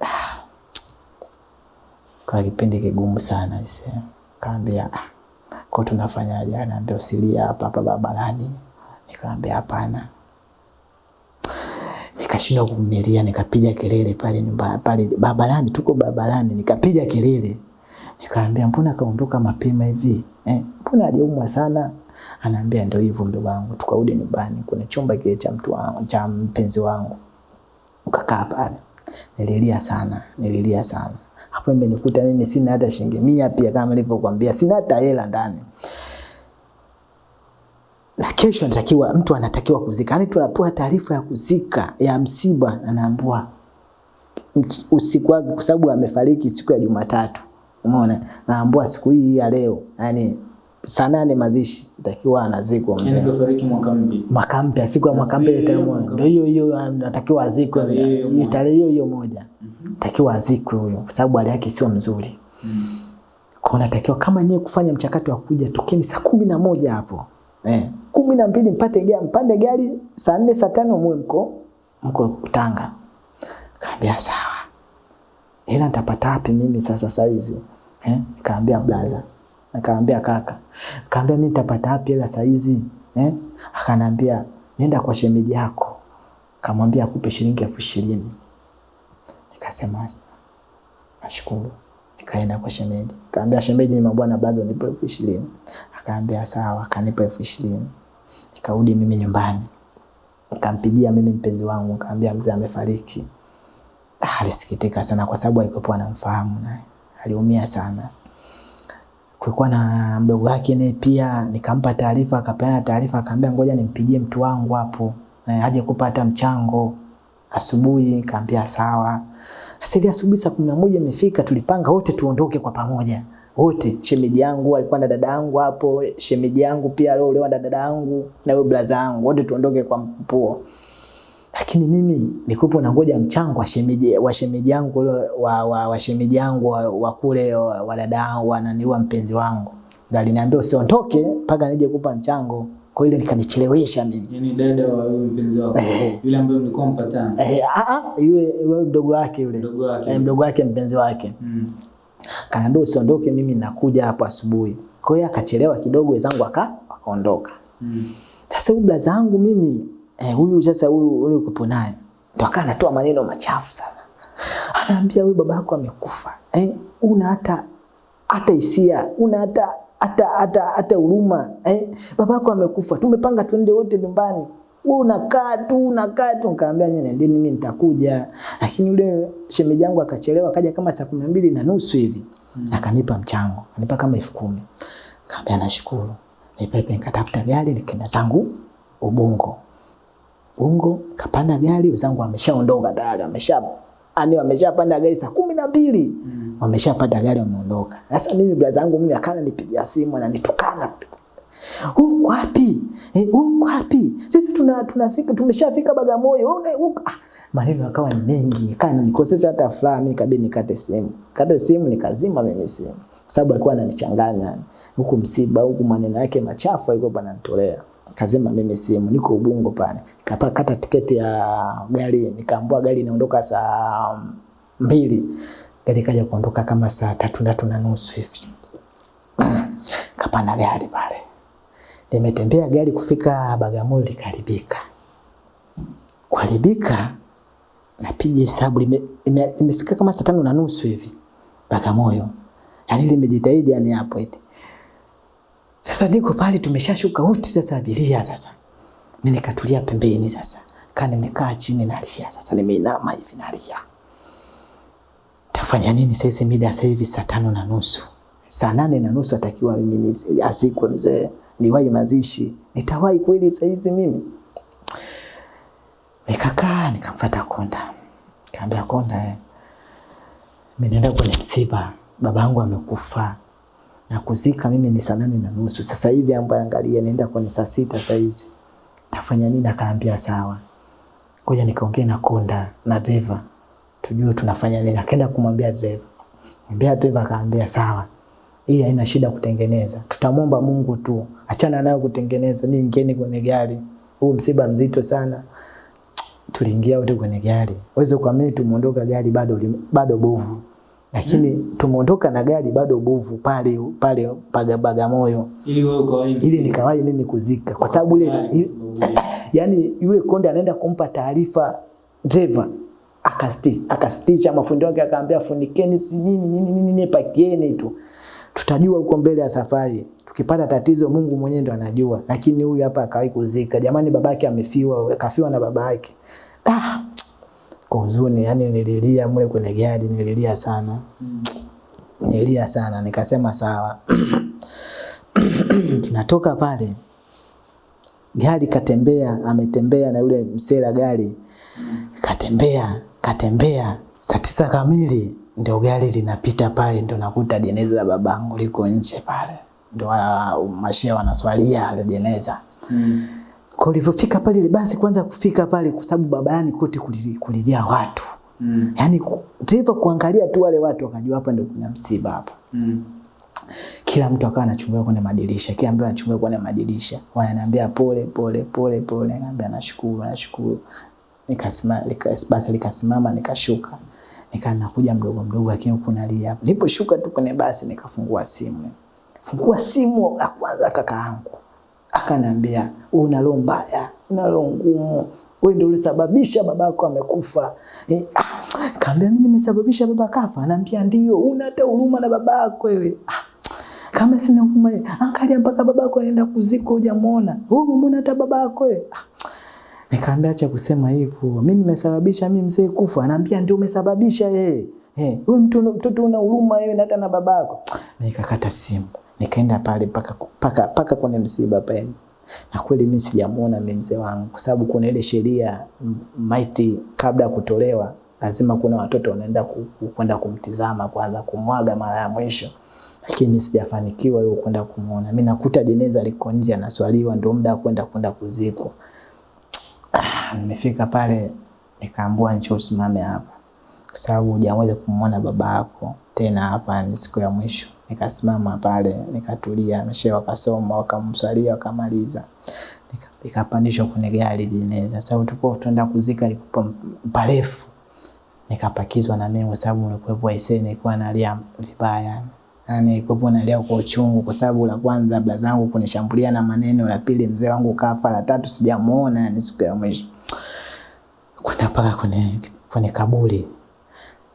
A: Ah. Kwa kipindi kigumu sana ise. Kaambia ah, kwa tunafanyaje? Anaambia usilia hapa hapa barabarani. Nikamwambia hapana. Nikashindwa kuvumilia, nikapiga kelele pale nyumba pale barabarani, tuko barabarani, nikapiga kelele. Nikamwambia mbona kaondoka mapema hivi? Eh, mbona aliumwa sana? Anaambia ndio hivyo mdogo wangu, tukarudi nyumbani kuna chumba kile cha mtu wangu, cha mpenzi wangu. Ukakaa pale. Nililia sana, nililia sana. Hapo imenikuta mimi sina hata shilingi mia pia kama nilivyokuambia, sina hata hela ndani. Na kesho anatakiwa mtu anatakiwa kuzika. Yaani tunapewa taarifa ya kuzika ya msiba anaambiwa usiku wake kwa sababu amefariki siku ya Jumatatu. Umeona? Naambiwa siku hii ya leo, yani saa nane mazishi takiwa anazikwa
B: Yani
A: mzee.
B: kafariki mwaka mpya.
A: Mwaka mpya, siku ya mwaka mpya ndio hiyo hiyo anatakiwa azikwe.
B: Tarehe hiyo
A: Ni. Tarehe hiyo hiyo moja. Takiwa azikwe huyo kwa sababu hali yake sio nzuri. Kwa natakiwa kama nyewe kufanya mchakato wa kuja tokeni saa kumi na moja hapo. Eh, kumi na mbili mpate gari, mpande gari saa nne saa tano muwe mko mko Tanga. Kaambia sawa. Ila nitapata wapi mimi sasa saizi? Eh? Kaambia blaza. Akaambia kaka. Kaambia mimi nitapata wapi hela saizi? Eh? Akanambia nenda kwa shemeji yako. Kamwambia akupe shilingi elfu ishirini. Nikasema nashukuru. Nikaenda kwa shemeji. Kaambia shemeji, ni mabwana blaza nipe elfu ishirini. Akaambia sawa, akanipa elfu ishirini. Nikarudi mimi nyumbani. Nikampigia mimi mpenzi wangu, nikamwambia mzee amefariki. Ah, alisikitika sana kwa sababu alikuwa anamfahamu naye. Aliumia sana. Kulikuwa na mdogo wake naye pia, nikampa taarifa, akapeana taarifa, akaambia ngoja nimpigie mtu wangu hapo eh, aje kupata mchango asubuhi. Nikamwambia sawa. Sasa ile asubuhi saa kumi na moja imefika, tulipanga wote tuondoke kwa pamoja wote. Shemeji yangu alikuwa na dada yangu hapo, shemeji yangu pia aliolewa na dada yangu na huyo blaza yangu, wote tuondoke kwa mpuo lakini mimi nikupo na ngoja mchango wa shemeji wa shemeji yangu wa, wa, wa shemeji yangu wa, wa kule wa, wa dada yangu wa nani wa mpenzi wangu ngali aliniambia usiondoke mpaka nije kupa mchango kwa ile nikanichelewesha mimi
B: Yani dada wa huyu mpenzi wako. eh, Yule ambaye mlikuwa mpatana.
A: eh, a a yule yule mdogo wake yule
B: Mdogo wake.
A: eh, mdogo wake mpenzi wake
B: Mm.
A: Kaniambia usiondoke mimi nakuja hapo asubuhi kwa hiyo akachelewa kidogo wenzangu aka wakaondoka
B: Mm.
A: Sasa huyu blaza yangu mimi eh, huyu sasa huyu huyu kupo naye ndo akawa anatoa maneno machafu sana. Anaambia huyu baba yako amekufa. Eh, una hata hata hisia, una hata hata hata hata huruma. Eh, baba yako amekufa. Tumepanga twende wote nyumbani. Wewe unakaa tu unakaa tu nikamwambia nyinyi nendeni mimi nitakuja. Lakini yule shemeji yangu akachelewa akaja kama saa kumi na mbili na nusu hivi. Akanipa mchango. Akanipa kama elfu kumi. Kaambia nashukuru. Nipepe nikatafuta gari nikaenda zangu Ubungo. Ubungo kapanda gari wenzangu wameshaondoka tayari wamesha ani wameshapanda gari saa kumi na mbili mm. wameshapanda gari wameondoka. Sasa mimi brother yangu mimi akana nipigia simu ananitukana huko wapi? Eh, huko wapi? Sisi tuna tunafika tumeshafika Bagamoyo. Huko ah, maneno yakawa ni mengi. Kana nikosesha hata furaha mimi kabidi nikate simu. Kate simu nikazima mimi simu. Sababu alikuwa ananichanganya. Huku msiba, huku maneno yake machafu alikuwa ananitolea. Kazima mimi simu, niko Ubungo pale. Kapakata tiketi ya gari, nikaambua gari inaondoka saa mbili. Gari kaja kuondoka kama saa tatu tatu na nusu hivi. Kapanda gari pale nimetembea gari kufika Bagamoyo likaribika. Kuharibika napiga hesabu lime- imefika kama saa tano na nusu hivi Bagamoyo, yaani limejitahidi yani hapo eti. Sasa niko pale tumeshashuka wote sasa abiria sasa. Mimi nikatulia pembeni sasa. kana nimekaa chini nalia sasa nimeinama hivi nalia. Tafanya nini sasa mida sasa hivi saa tano na nusu. Saa nane na nusu atakiwa mimi azikwe mzee. Niwahi mazishi. Nitawahi kweli saizi mimi? Nikakaa nikamfuata Konda. Kaambia Konda eh. Mimi naenda kwenye msiba. Babangu amekufa. Na kuzika mimi ni saa nane na nusu. Sasa hivi ambaye angalia naenda kwenye saa sita saizi nafanya nini? Akaambia sawa. Ngoja nikaongea na Konda na dereva. Tujue tunafanya nini. Akaenda kumwambia dereva. Mwambia dereva akaambia sawa. Hii haina shida kutengeneza. Tutamwomba Mungu tu. Achana nayo kutengeneza. Ni ingieni kwenye gari. Huu msiba mzito sana. Tuliingia wote kwenye gari. Uweze kuamini tumeondoka gari bado bado bovu. Lakini tumeondoka na gari bado bovu pale pale paga Bagamoyo
B: ili wewe ukawahi
A: ili nikawahi mimi kuzika kwa sababu ile yani yule konde anaenda kumpa taarifa driver akastitch akastitch mafundi wake akaambia funikeni si nini nini nini nini pakieni tu tutajua huko mbele ya safari. Tukipata tatizo Mungu mwenyewe ndo anajua. Lakini huyu hapa akawahi kuzika. Jamani babake amefiwa akafiwa na baba yake ah kwa huzuni. Yani nililia mle kwenye gari nililia sana. Nililia sana. Nikasema sawa. Tunatoka pale. Gari katembea ametembea na yule msela gari. Katembea katembea. Saa tisa kamili ndio gari linapita pale ndio nakuta jeneza la babangu liko nje pale ndio wa- mashia wanaswalia ile jeneza
B: Mm.
A: kwa ulivyofika pale ile basi kwanza kufika pale kwa sababu barabarani kote kuli- kulijaa watu
B: Mm.
A: yaani ku- dereva kuangalia tu wale watu wakajua hapa ndio kuna msiba hapa
B: Mm.
A: kila mtu akawa anachungulia kwenye madirisha, kila mtu anachungulia kwenye madirisha, wananiambia pole pole pole pole, naambia nashukuru nashukuru. Nikasimama, nika, basi likasimama nikashuka, nikaa nakuja mdogo mdogo, lakini huku nalia. Niliposhuka tu kwenye basi nikafungua simu, fungua simu la kwanza kaka yangu akaniambia wewe una roho mbaya, una roho ngumu, wewe ndio ulisababisha babako amekufa. Eh, ah, kaambia mimi nimesababisha baba kafa? Anaambia ndio, una hata huruma na babako wewe. Ah, kama sina huruma, angalia mpaka babako anaenda kuzikwa hujamuona. Wewe umemuona hata babako wewe? Ah, Nikaambia acha kusema hivyo. Mimi nimesababisha mimi mzee kufa. Anaambia ndio umesababisha yeye. Eh, wewe mtu mtoto una huruma wewe na hata na babako. Nikakata simu. Nikaenda pale paka paka paka kwenye msiba pale. Na kweli mimi sijamuona mimi mzee wangu kwa sababu kuna ile sheria maiti kabla ya kutolewa lazima kuna watoto wanaenda kwenda kumtizama kwanza kumwaga mara ya mwisho. Lakini sijafanikiwa hiyo kwenda kumuona. Mimi nakuta jeneza liko nje anaswaliwa ndio muda kwenda kwenda kuzikwa. Nimefika pale nikaambua njoo usimame hapa. Kwa sababu hujaweza kumwona baba yako tena, hapa ni siku ya mwisho. Nikasimama pale nikatulia, meshe wakasoma wakamswalia wakamaliza, Nika- nikapandishwa kwenye gari jeneza, sababu tulikuwa tunaenda kuzika likupa mparefu, nikapakizwa na mimi kwa sababu nilikuwa aisee, nilikuwa nalia vibaya yani nilikuwepo nalia kwa uchungu, kwa sababu la kwanza bla zangu kunishambulia na maneno, la pili mzee wangu kafa, la tatu sijamuona, yani siku ya mwisho. Kwenda mpaka kwenye, kwenye kaburi.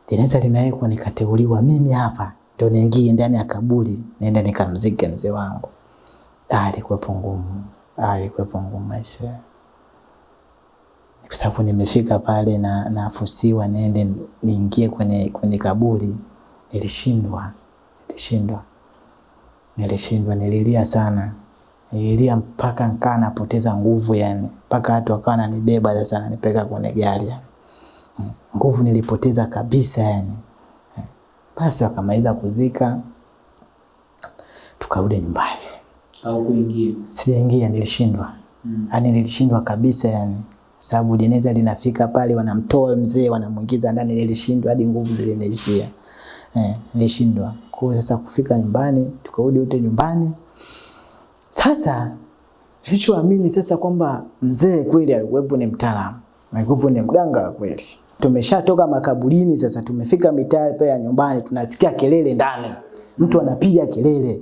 A: Jeneza linawekwa, nikateuliwa mimi hapa ndio niingie ndani ya kaburi niende nikamzike mzee wangu. Ah, ilikuwepo ngumu, ah, ilikuwepo ngumu maisha. Kwa sababu nimefika pale na nafusiwa niende niingie kwenye, kwenye kaburi, nilishindwa, nilishindwa Nilishindwa, nililia sana, nililia mpaka nkaa napoteza nguvu yani, mpaka watu wakawa wananibeba sasa, nanipeka kwenye gari yani. Mm, nguvu nilipoteza kabisa yani. Eh, Basi wakamaliza kuzika, tukarudi nyumbani.
B: Au kuingia.
A: Sijaingia, nilishindwa
B: Mm.
A: yani, nilishindwa kabisa yani, sababu jeneza linafika pale, wanamtoa mzee, wanamwingiza ndani. Nilishindwa hadi nguvu zilinishia Eh, nilishindwa. Kwa sasa kufika nyumbani, tukarudi wote nyumbani. Sasa nilichoamini sasa kwamba mzee kweli alikuwepo ni mtaalamu, alikuwepo ni mganga kweli. Tumeshatoka makaburini sasa, tumefika mitaa ya nyumbani, tunasikia kelele ndani, mtu anapiga kelele.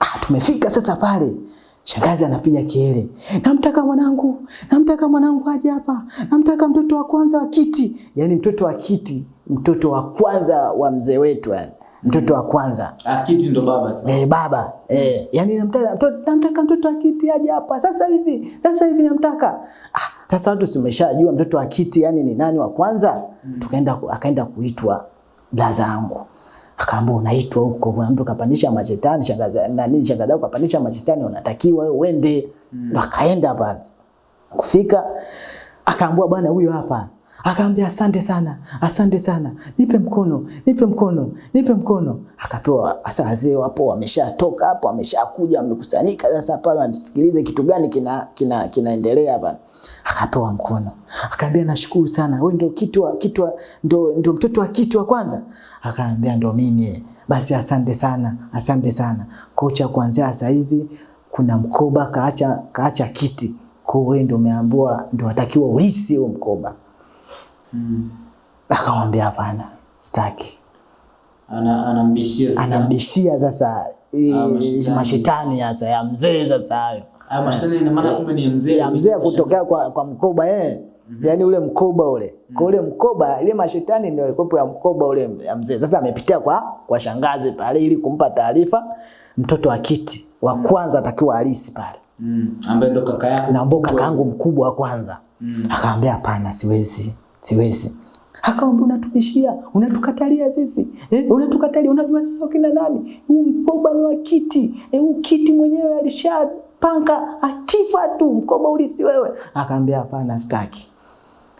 A: Ah, tumefika sasa pale, shangazi anapiga kelele, namtaka mwanangu, namtaka mwanangu aje hapa, namtaka mtoto wa kwanza wa kiti, yaani mtoto wa kiti, mtoto wa kwanza wa mzee wetu yani, mtoto wa kwanza
B: Akiti ndo baba sasa.
A: Eh, baba eh, yani namtaka mtoto, namtaka mtoto wa kiti aje hapa sasa hivi, sasa hivi namtaka. Ah, sasa watu tumeshajua mtoto wa kiti yani ni nani wa kwanza. Mm. Tukaenda akaenda kuitwa blaza yangu. Akaambia unaitwa huko, kuna mtu kapandisha mashetani, shangaza nani shangaza kapandisha mashetani, unatakiwa wewe uende. Ndo akaenda pale. Kufika akaambia bwana huyo hapa. Akaambia asante sana, asante sana. Nipe mkono, nipe mkono, nipe mkono. Akapewa sasa wazee wapo wameshatoka hapo, wameshakuja wamekusanyika sasa pale wanasikilize kitu gani kina kina kinaendelea hapa. Akapewa mkono. Akaambia nashukuru sana. Wewe ndio kitu kitu ndio ndio mtoto wa kitu wa kwanza. Akaambia ndio mimi. Basi asante sana, asante sana. Kocha kuanzia sasa hivi kuna mkoba kaacha kaacha kiti. Kwa hiyo ndio umeambiwa ndio watakiwa ulisi huo mkoba.
B: Mm.
A: Akamwambia hapana, sitaki.
B: Ana anambishia sasa.
A: Anambishia sasa
B: Ah, mashetani.
A: sasa ya mzee sasa hayo.
B: Ah,
A: ya mzee kutokea kwa, kwa mkoba eh. Mm. Yaani ule mkoba ule. Mm. Kwa ule mkoba ile mashetani ndio ilikuwa ya mkoba ule ya mzee. Sasa amepitia kwa kwa shangazi pale ili kumpa taarifa mtoto wa kiti wa kwanza atakiwa alisi pale.
B: Mm. Ambaye ndo kaka yako.
A: Na mbo
B: mkubwa.
A: kakaangu mkubwa wa kwanza.
B: Mm.
A: Akaambia hapana, siwezi, siwezi. Akamwambia unatubishia, unatukatalia sisi. Eh, unatukatalia, unajua sisi wakina nani? Huu mkoba ni wa kiti. Eh, huu kiti mwenyewe alishapanga akifa tu mkoba ulisi wewe. Akaambia hapana, sitaki.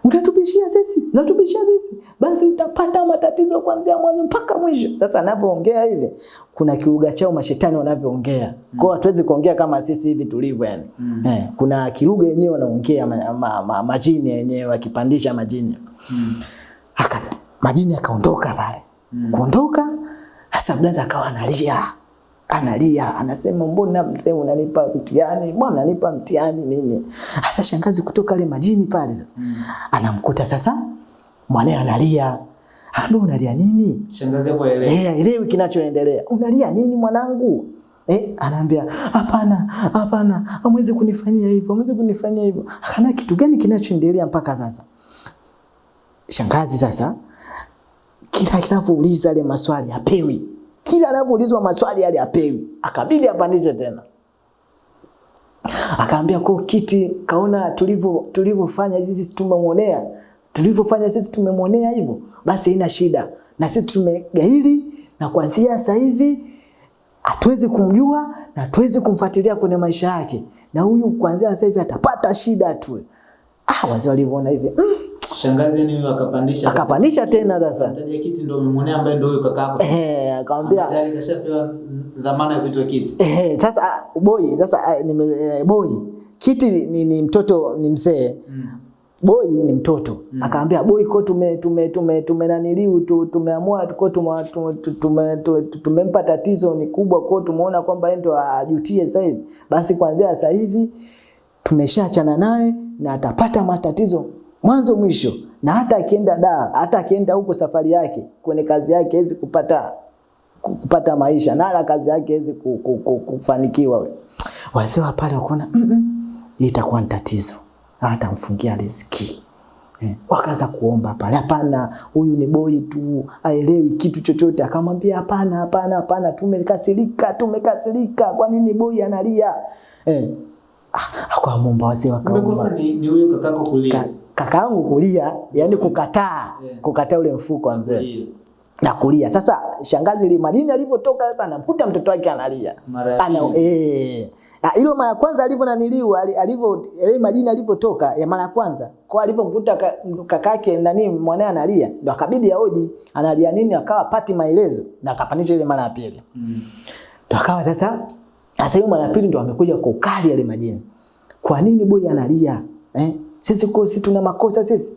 A: Unatubishia sisi, natubishia sisi. Basi utapata matatizo kuanzia mwanzo mpaka mwisho. Sasa anapoongea ile kuna kiruga chao mashetani wanavyoongea. Kwa hiyo hatuwezi kuongea kama sisi hivi tulivyo yani.
B: Mm.
A: Eh, kuna kilugha yenyewe wanaongea ma, ma, ma, majini yenyewe wakipandisha majini.
B: Mm.
A: Aka majini akaondoka pale.
B: Mm.
A: Kuondoka sasa blaza akawa analia. Analia, anasema mbona mzee unanipa mtihani? Mbona unanipa mtihani nini? Sasa shangazi kutoka ile majini pale sasa.
B: Mm.
A: Anamkuta sasa mwanae analia. Ambe unalia nini?
B: Shangazi hapo elewa.
A: Eh, elewi kinachoendelea. Unalia nini mwanangu? Eh, anaambia hapana, hapana, amwezi kunifanyia hivyo, amwezi kunifanyia hivyo. Akana kitu gani kinachoendelea mpaka sasa? Shangazi sasa kila kinavouliza ile maswali hapewi. Kila anapoulizwa maswali yale apewi, Akabidi apandishe tena. Akaambia kwa kiti kaona tulivyo tulivyofanya hivi tumemwonea. Tulivyofanya sisi tumemwonea hivyo. Basi haina shida. Na sisi tumegaili, na kuanzia sasa hivi hatuwezi kumjua na hatuwezi kumfuatilia kwenye maisha yake. Na huyu kuanzia sasa hivi atapata shida tu. Ah, wazee walivyoona hivi. Mm,
B: Shangazi ni akapandisha.
A: akapandisha tena sasa.
B: Mtaja kiti ndo umemwonea ambaye ndo huyo kaka yako.
A: Eh, akamwambia
B: Tayari kashapewa dhamana ya kuitwa kiti.
A: Eh, sasa boy, sasa ah, nime, eh, boy kiti ni, ni mtoto ni mzee
B: Mm.
A: boy ni mtoto mm. akaambia boy kwa tume tume tume tume naniliu tu, tumeamua tuko tume, tume, tume, tume, tumempa tatizo ni kubwa kwa tumeona kwamba yeye ndio ajutie sasa hivi basi kuanzia sasa hivi tumeshaachana naye na atapata matatizo mwanzo mwisho na hata akienda da hata akienda huko safari yake kwenye kazi yake hawezi kupata ku- kupata maisha na ala kazi yake hawezi ku- ku- ku- kufanikiwa we. Wazee wa pale wakaona mm -mm, itakuwa ni tatizo, atamfungia riziki eh. Wakaanza kuomba pale, hapana, huyu ni boi tu, aelewi kitu chochote. Akamwambia hapana, hapana, hapana, tumekasirika, tumekasirika, kwa nini boi analia eh. Ah, Akamwomba wazee wakaomba
B: ni, ni huyo kakako kulia.
A: Ka, kakaangu kulia, yani kukataa kukataa ule mfuko wa mzee na kulia. Sasa shangazi ile madini alivyotoka sasa anamkuta mtoto wake analia. Ana eh na hilo mara kwanza alivyo naniliu ali- alivyo ile madini alivyotoka ya mara kwanza kwa alipomkuta ka- kakake nani mwanae analia ndo akabidi aoji analia nini akawa pati maelezo na akapanisha ile mara ya pili
B: Mm.
A: ndo akawa sasa sasa hiyo mara ya pili ndo amekuja kwa ukali ile majini. Kwa nini boy analia? Eh? Sisi kwa sisi tuna makosa sisi.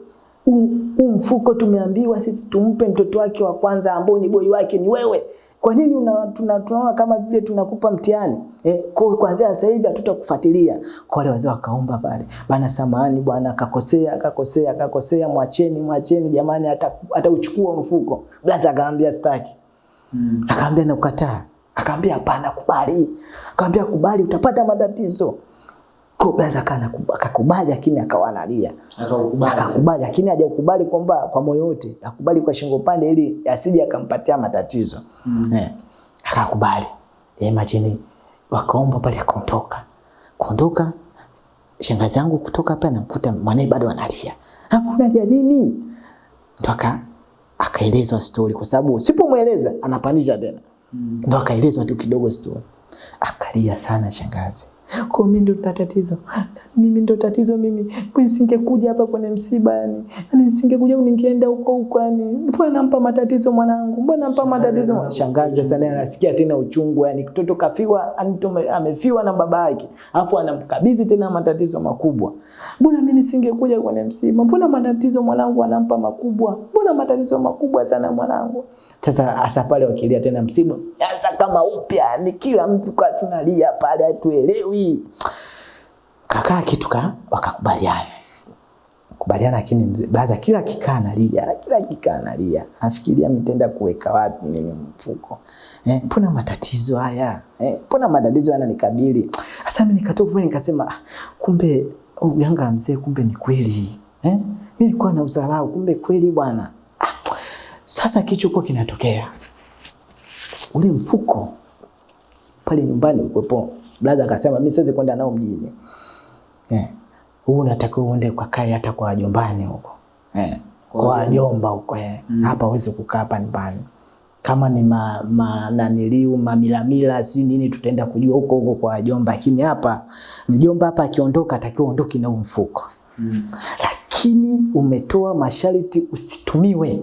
A: Huu mfuko tumeambiwa sisi tumpe mtoto wake wa kwanza ambao ni boy wake ni wewe. Kwa nini una, tuna, tunaona kama vile tunakupa mtihani? Eh, kwa kuanzia sasa hivi hatutakufuatilia. Kwa wale wazee wakaomba pale. Bana samahani bwana akakosea akakosea akakosea mwacheni mwacheni jamani atauchukua ata mfuko. Blaza akamwambia sitaki.
B: Mm.
A: Akaambia nakukataa. Akaambia hapana, kubali. Akaambia kubali, utapata matatizo. Kana akakubali, lakini akawa analia.
B: Akakubali.
A: Lakini hajakubali kwamba kwa moyo wote, akubali kwa shingo pande ili asije akampatia matatizo.
B: Mm.
A: Eh, akakubali. Imagine majini wakaomba pale, akaondoka. Kuondoka shangazi yangu kutoka hapa namkuta mwanae bado analia. Unalia nini? Ndo aka akaelezwa story kwa sababu usipomweleza anapanisha tena.
B: Mm.
A: Ndo akaelezwa tu kidogo story. Akalia sana shangazi. Kwa mimi ndo tatizo. Mimi ndo tatizo mimi. Nisingekuja hapa kwenye msiba yani. Yani nisingekuja ningeenda huko huko yani. Mbona nampa matatizo mwanangu? Mbona nampa matatizo? Shangazi sana anasikia tena uchungu yani mtoto kafiwa anitume, amefiwa na baba yake. Alafu anamkabidhi tena matatizo makubwa. Mbona mimi nisingekuja kwenye msiba? Mbona matatizo mwanangu anampa makubwa? Mbona matatizo makubwa sana mwanangu? Sasa asa pale wakilia tena msiba, anza kama upya, ni kila mtu kwa tunalia pale hatuelewi. Kakaa kitu ka wakakubaliana. Kubaliana lakini mzee blaza kila kikaa analia, kila kikaa analia. Afikiria mtenda kuweka wapi mimi mfuko. Eh, mbona matatizo haya? Eh, mbona matatizo yananikabili? Sasa mimi nikatoka nikasema ah, kumbe uganga wa mzee kumbe ni kweli. Eh? Mimi nilikuwa na udharau kumbe kweli bwana. Ah, sasa kichoko kinatokea. Ule mfuko pale nyumbani ulikuwepo. Brother akasema mimi siwezi kwenda nao mjini. Eh. Huu unatakiwa uende kwa kaya hata kwa wajombani huko. Eh. Kwa wajomba huko eh. Mm. Hapa huwezi kukaa hapa nyumbani. Kama ni ma, ma naniliu mamilamila si nini tutaenda kujua huko huko kwa wajomba, lakini hapa mjomba hapa akiondoka atakiwa ondoke na mfuko.
B: Mm.
A: Lakini umetoa masharti usitumiwe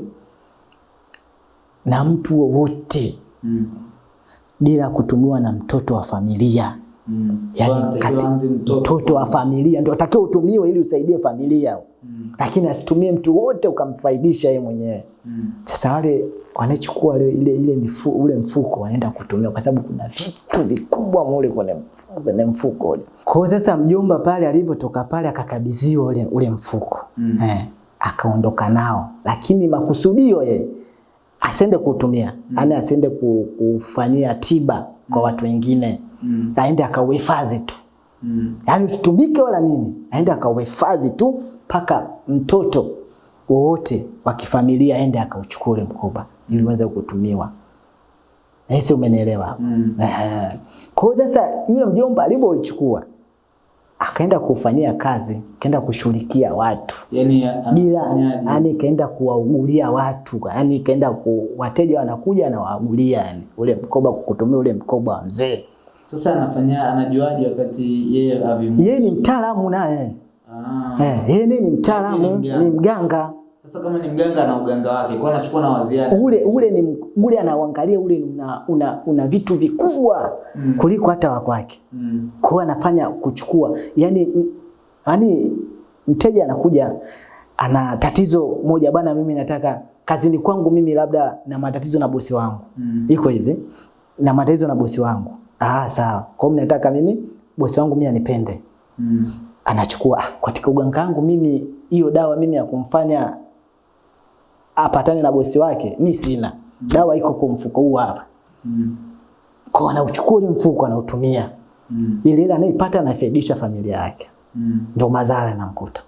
A: na mtu wowote
B: Mm.
A: bila kutumiwa na mtoto wa familia.
B: Mm.
A: Yani kati,
B: mtoto,
A: mtoto. wa familia ndio atakiwa utumiwe ili usaidie familia,
B: Mm.
A: lakini asitumie mtu wote ukamfaidisha yeye mwenyewe.
B: Mm.
A: Sasa wale wanachukua ile ile, ile mifu, ule mfuko wanaenda kutumia kwa sababu kuna vitu vikubwa mule kwenye mfuko, kwenye mfuko ule. Kwa sasa mjomba pale alivyotoka pale akakabidhiwa ule, ule mfuko
B: Mm.
A: eh, akaondoka nao, lakini makusudio yeye asiende kuutumia mm. yani asiende ku- kufanyia tiba kwa watu wengine
B: Mm.
A: aende akauhifadhi tu
B: Mm.
A: yani usitumike wala nini, aende akauhifadhi tu mpaka mtoto wowote wa kifamilia aende akauchukule mkoba mm. ili uweze kutumiwa. Ese, umenielewa hapo?
B: Mm.
A: Kwa hiyo sasa yule mjomba alipouchukua akaenda kufanyia kazi, kaenda kushughulikia watu
B: Yaani
A: bila yani kaenda kuwaugulia watu yani kaenda ku, wateja wanakuja anawaugulia yani ule mkoba kukutumia ule mkoba wa mzee.
B: Sasa anafanya anajuaje wakati yeye avimu?
A: Yeye ni mtaalamu naye
B: Ah.
A: eh, yeye ni mtaalamu,
B: ni mganga. Sasa kama ni mganga na uganga wake, kwa anachukua na waziada.
A: ule ule ni ule anaangalia ule una, una, una vitu vikubwa
B: Mm.
A: kuliko hata wa kwake.
B: Mm.
A: Kwa anafanya kuchukua Yaani yani mteja anakuja ana tatizo moja bana, mimi nataka kazini kwangu mimi labda na matatizo na bosi wangu
B: Mm.
A: iko hivi na matatizo na bosi wangu. Ah, sawa. Kwa hiyo nataka mimi bosi wangu mimi anipende.
B: Mm.
A: Anachukua ah, katika uganga wangu mimi hiyo dawa mimi ya kumfanya apatane na bosi wake mimi sina. Dawa iko kwa mfuko huu hapa.
B: Mm.
A: Kwa anauchukua ule mfuko anautumia.
B: Mm.
A: Ile ile anaipata anafaidisha familia yake.
B: Mm.
A: Ndio madhara yanamkuta.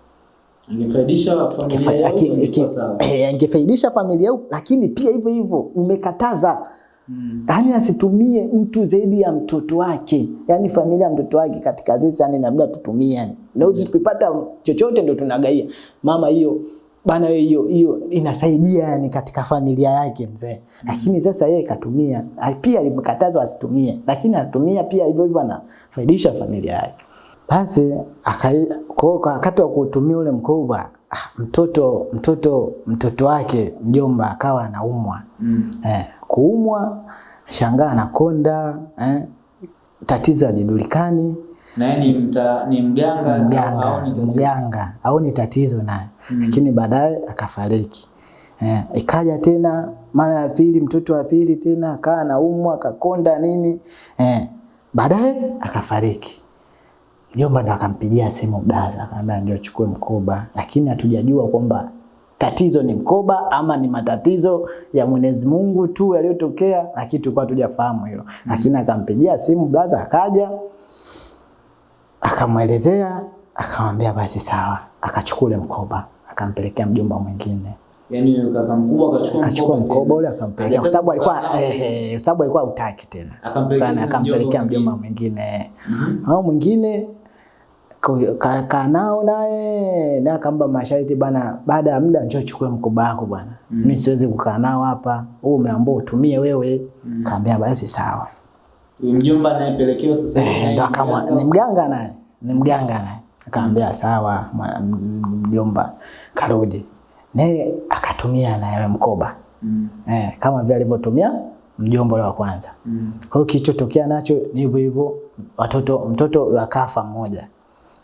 B: Angefaidisha familia yake
A: eh, Angefaidisha familia yake lakini pia hivyo hivyo umekataza
B: Mm.
A: yaani asitumie mtu zaidi ya mtoto wake, yaani familia ya mtoto wake katika zizi, yani labda tutumie yani. Na uzi tukipata chochote ndio tunagaia. Mama hiyo bana hiyo hiyo inasaidia yani katika familia yake mzee. Lakini sasa yeye katumia, pia alimkatazwa asitumie, lakini anatumia pia hivyo hivyo anafaidisha familia yake. Basi wakati wa kutumia ule mkoba ah, mtoto mtoto mtoto wake mjomba akawa anaumwa
B: Mm.
A: eh, kuumwa shangaa anakonda eh, tatizo halijulikani
B: Na yeye ni mta, ni mganga au
A: mganga
B: ni tatizo?
A: mganga au ni tatizo naye lakini baadaye akafariki. Eh, ikaja tena mara ya pili mtoto wa pili tena akaa anaumwa akakonda nini eh, baadaye akafariki. Mjomba ndo akampigia simu Gaza, akamwambia ndio chukue mkoba lakini hatujajua kwamba tatizo ni mkoba ama ni matatizo ya Mwenyezi Mungu tu yaliyotokea lakini tulikuwa hatujafahamu hilo. Lakini akampigia simu blaza akaja akamwelezea akamwambia basi sawa. Akachukule mkoba akampelekea mjomba mwingine.
B: Yaani kaka mkubwa akachukua
A: akachukua mkoba ule akampelekea. Kwa sababu alikuwa eh, kwa sababu alikuwa hautaki tena.
B: Akampelekea mjomba
A: mwingine. au mwingine. Ka- ka- kaa nao naye na akampa masharti bana, baada ya muda njoo chukue mkoba wako bwana, mimi siwezi kukaa nao hapa, Wewe umeambiwa utumie wewe. Kaambia basi sawa.
B: Mjomba anayepelekewa sasa
A: Eh, ndo akamwa ni mganga naye ni mganga naye akaambia sawa, mwa- m- mjomba karudi naye akatumia naye mkoba
B: Mm.
A: eh, kama vile alivyotumia mjomba wa kwanza.
B: Mm.
A: Kwa hiyo kilichotokea nacho ni hivyo hivyo, watoto mtoto akafa mmoja.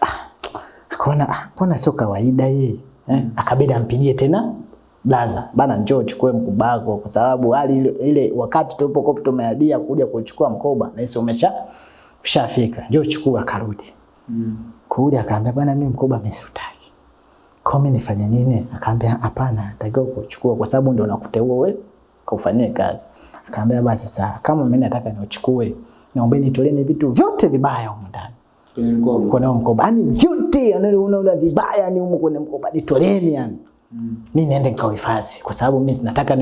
A: Ah, akaona ah, mbona sio kawaida hii eh? Akabidi ampigie tena blaza, bana njoo chukue mkubako, kwa sababu hali ile, wakati wakati tulipokuwa tumeadia kuja kuchukua mkoba na hisi umesha ushafika, njoo chukua. Akarudi
B: Mm.
A: kurudi, akaambia bwana, mimi mkoba amesutaki. Kwa mimi nifanye nini? Akaambia hapana, natakiwa kuchukua kwa sababu ndio nakuteua wewe kaufanyie kazi. Akaambia basi sawa, kama mimi nataka niuchukue, naombeni nitoleeni vitu vyote vibaya huko ndani
B: Kwenye mkoba.
A: kwenye mkoba, yani vyote yani unaona vibaya ni huko kwenye mkoba, nitoleeni yani
B: Mm.
A: mi niende nikauhifadhi kwa sababu mimi nataka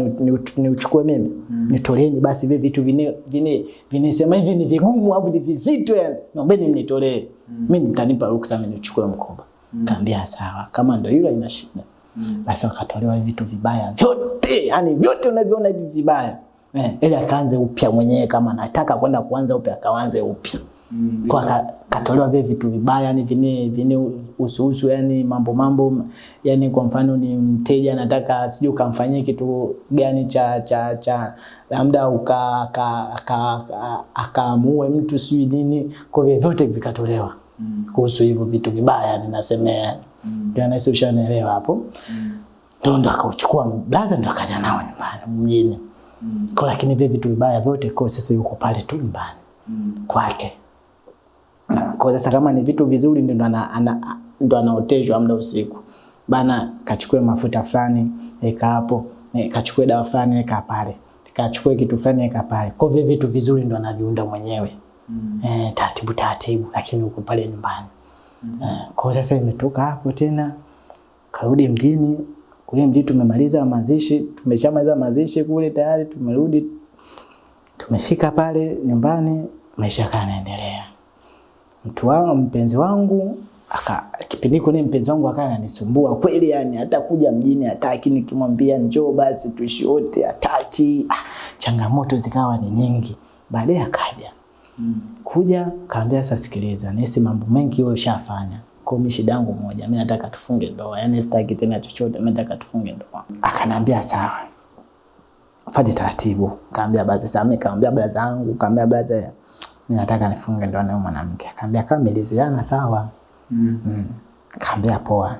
A: niuchukue ni, ni mimi Mm. nitoleeni basi vile vitu vine vine vinesema hivi ni vigumu au ni vizito yani naombeni mnitolee mi mtanipa ruksa mimi nichukue mkoba Mm. kaambia sawa kama ndio hilo ina shida Mm. basi wakatolewa vitu vibaya vyote yani vyote unavyoona hivi vibaya eh, ili akaanze upya mwenyewe kama anataka kwenda kuanza upya akaanze upya
B: Mm.
A: kwa ka- katolewa vile vitu vibaya yani vine vine usuhusu yani mambo mambo yani kwa mfano ni mteja anataka sije ukamfanyia kitu gani cha cha cha labda uka aka- aka- aka- akaamue mtu sijui nini kwa hivyo vyote vikatolewa
B: Mm.
A: kuhusu hivyo vitu vibaya yani nasemea yani mm. nahisi ushanielewa hapo ndo ndo akauchukua blaza ndo akaja nao nyumbani mjini
B: Mm.
A: kwa lakini vile vitu vibaya vyote kwa sasa yuko pale tu nyumbani
B: Mm.
A: kwake. Kwa sasa kama ni vitu vizuri ndo ana, ana, ndo anaoteshwa muda usiku bana, kachukue mafuta fulani eka hapo, e, kachukue dawa fulani eka pale, kachukue kitu fulani eka pale. Kwa hivyo vitu vizuri ndo anaviunda mwenyewe
B: Mm.
A: eh, taratibu taratibu, lakini uko pale nyumbani mm. eh, kwa sasa imetoka hapo tena karudi mjini kule mjini tumemaliza mazishi, tumeshamaliza mazishi kule tayari, tumerudi tumefika pale nyumbani, maisha yakawa yanaendelea. Mtu wangu mpenzi wangu aka kipindi kile mpenzi wangu akawa ananisumbua kweli, yani hata kuja mjini hataki, nikimwambia njoo basi tuishi wote hataki. Ah, changamoto zikawa ni nyingi. Baadaye akaja
B: Mm.
A: kuja kaambia, sasa sikiliza, nisi mambo mengi wewe ushafanya, kwa mimi shida yangu moja, mimi nataka tufunge ndoa, yani sitaki tena chochote, mimi nataka tufunge ndoa. Akanambia sawa, fanye taratibu. Kaambia basi sasa, mimi kaambia baba zangu, kaambia mimi nataka nifunge ndoa na huyo mwanamke. Kaambia kama meliziana sawa.
B: Mm.
A: Mm. Kaambia poa.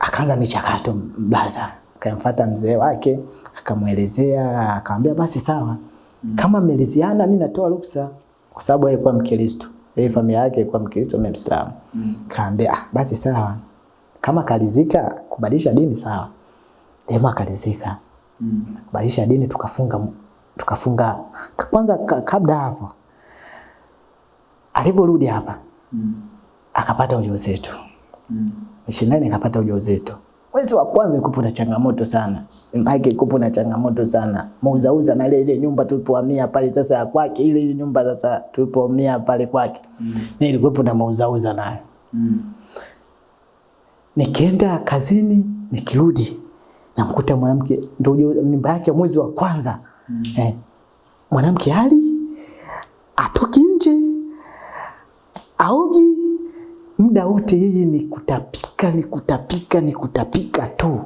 A: Akaanza michakato blaza, akamfuata mzee wake, akamwelezea, akamwambia basi sawa. Kama mliziana mimi natoa ruksa kwa sababu alikuwa Mkristo. Yeye familia yake ilikuwa Mkristo mimi Mm. Kaambia ah, basi sawa. Kama kalizika kubadilisha dini sawa. Dema kalizika.
B: Mm.
A: Kubadilisha dini tukafunga tukafunga kwanza kabda kabla hapo. Alivyorudi hapa
B: Mm.
A: akapata ujauzito.
B: Mm.
A: Ishirini akapata ujauzito. Mwezi wa kwanza ikupo na changamoto sana. Mbaki ikupo na changamoto sana. Muuzauza na ile ile nyumba tulipohamia pale sasa ya kwake ile ile nyumba sasa tulipohamia pale kwake. Mm. Ilikuwa na muuzauza nayo.
B: Mm.
A: Nikienda kazini, nikirudi namkuta mwanamke ndio mimba yake mwezi wa kwanza mm. eh, mwanamke hali atoki nje aogi muda wote yeye ni kutapika ni kutapika ni kutapika tu.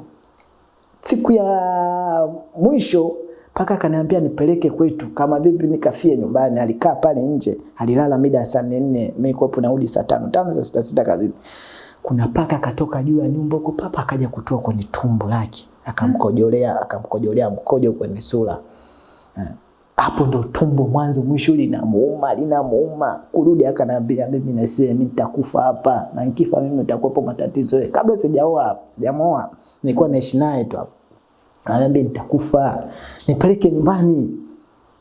A: Siku ya mwisho mpaka akaniambia nipeleke kwetu. Kama vipi nikafie nyumbani alikaa pale nje alilala mida saa nne mimi kuwapo narudi saa tano tano za sita sita kazini. Kuna paka katoka juu ya nyumba huko papa akaja kutoa kwenye tumbo lake akamkojolea akamkojolea mkojo kwenye sura hapo ndo tumbo mwanzo mwisho linamuuma linamuuma. Kurudi akaniambia mimi nasema mimi nitakufa hapa. Na nikifa mimi utakuwepo matatizo. Kabla sijaoa sijamoa nilikuwa naishi naye tu hapo. Ananiambia nitakufa nipeleke nyumbani.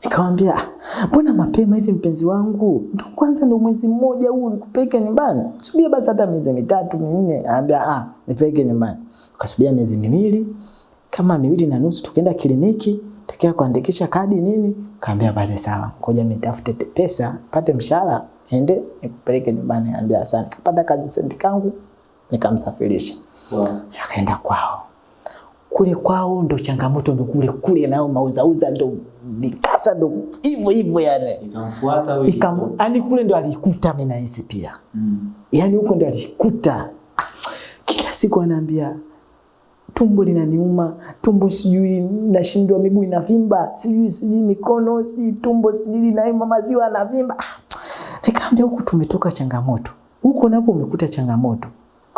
A: Nikamwambia "Ah, mbona mapema hivi mpenzi wangu? Ndo kwanza ndo mwezi mmoja huu nikupeleke nyumbani. Subia basi hata miezi mitatu minne. Anaambia ah nipeleke nyumbani. Kasubia miezi miwili kama miwili na nusu tukaenda kliniki takia kuandikisha kadi nini? Kaambia basi sawa. Ngoja nitafute pesa pate mshahara ende nikupeleke nyumbani. Ambia asante kapata kazi senti kangu nikamsafirisha.
B: Wow.
A: akaenda kwao. Kule kwao ndo changamoto ndo kule kule nao mauzauza ndo nikasa ndo hivyo hivyo yani.
B: Ikamfuata au
A: Ikam, yani kule ndo alikuta mimi nahisi pia.
B: Mm.
A: yani huko ndo alikuta. Kila siku anaambia tumbo linaniuma tumbo sijui nashindwa miguu inavimba sijui sijui mikono si tumbo sijui linaima maziwa yanavimba. Nikamwambia nikaambia huku tumetoka changamoto. Huko napo umekuta changamoto.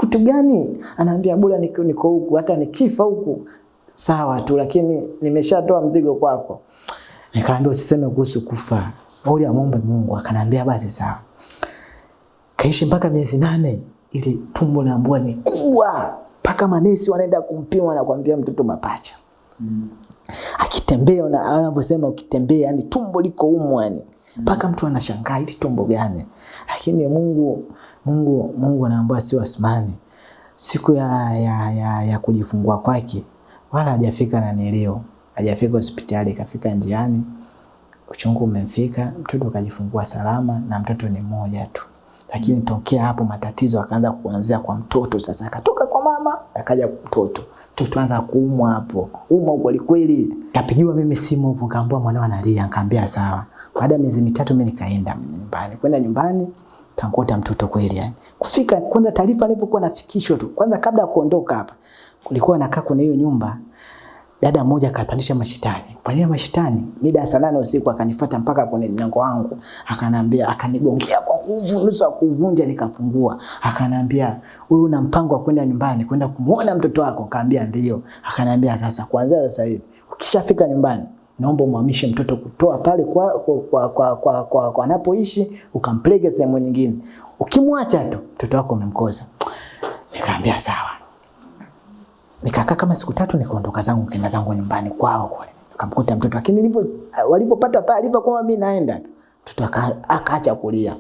A: Kitu gani? Anaambia bora niko niko huku hata nikifa huku. Sawa tu lakini nimeshatoa mzigo kwako. Nikaambia usiseme kuhusu kufa. Uli amombe Mungu. Akanambia basi sawa. Kaishi mpaka miezi nane ili tumbo naambua ni kubwa mpaka manesi wanaenda kumpima na kuambia mtoto mapacha
B: Mm.
A: akitembea na anavyosema ukitembea yani tumbo liko umu yani mpaka mtu anashangaa hili tumbo gani lakini Mungu Mungu Mungu anaambia si wasimani. siku ya, ya, ya, ya kujifungua kwake wala hajafika na nileo. hajafika hospitali kafika njiani uchungu umemfika mtoto kajifungua salama na mtoto ni mmoja tu lakini tokea hapo matatizo akaanza kuanzia kwa mtoto sasa akatoka kwa mama akaja kwa mtoto. Mtoto anza kuumwa hapo. Umwa kweli kweli kapigiwa mimi simu huko kaambiwa mwanao analia. Nikamwambia sawa. Baada ya miezi mitatu mimi nikaenda nyumbani. Kwenda nyumbani kankuta mtoto kweli yani. Kufika kwanza taarifa nilipokuwa nafikishwa tu. Kwanza kabla ya kuondoka hapa kulikuwa nakaa kwenye hiyo nyumba dada mmoja akapandisha mashitani kupandisha mashitani mida saa nane usiku akanifuata mpaka kwenye mlango wangu. Akanambia akanigongea kwa nguvu nusu ya kuvunja nikafungua. Akanambia wewe una mpango wa kwenda nyumbani kwenda kumuona mtoto wako? Kaambia ndio. Akanambia sasa kuanzia sasa hivi ukishafika nyumbani naomba umhamishe mtoto kutoa pale kwa kwa kwa kwa, kwa, kwa, kwa anapoishi ukampeleke sehemu nyingine. Ukimwacha tu mtoto wako umemkosa nikaambia sawa nikakaa kama siku tatu nikaondoka zangu kenda zangu nyumbani kwao kule. Nikamkuta mtoto lakini nilivyo walipopata taarifa kwamba mimi naenda tu mtoto aka- akaacha kulia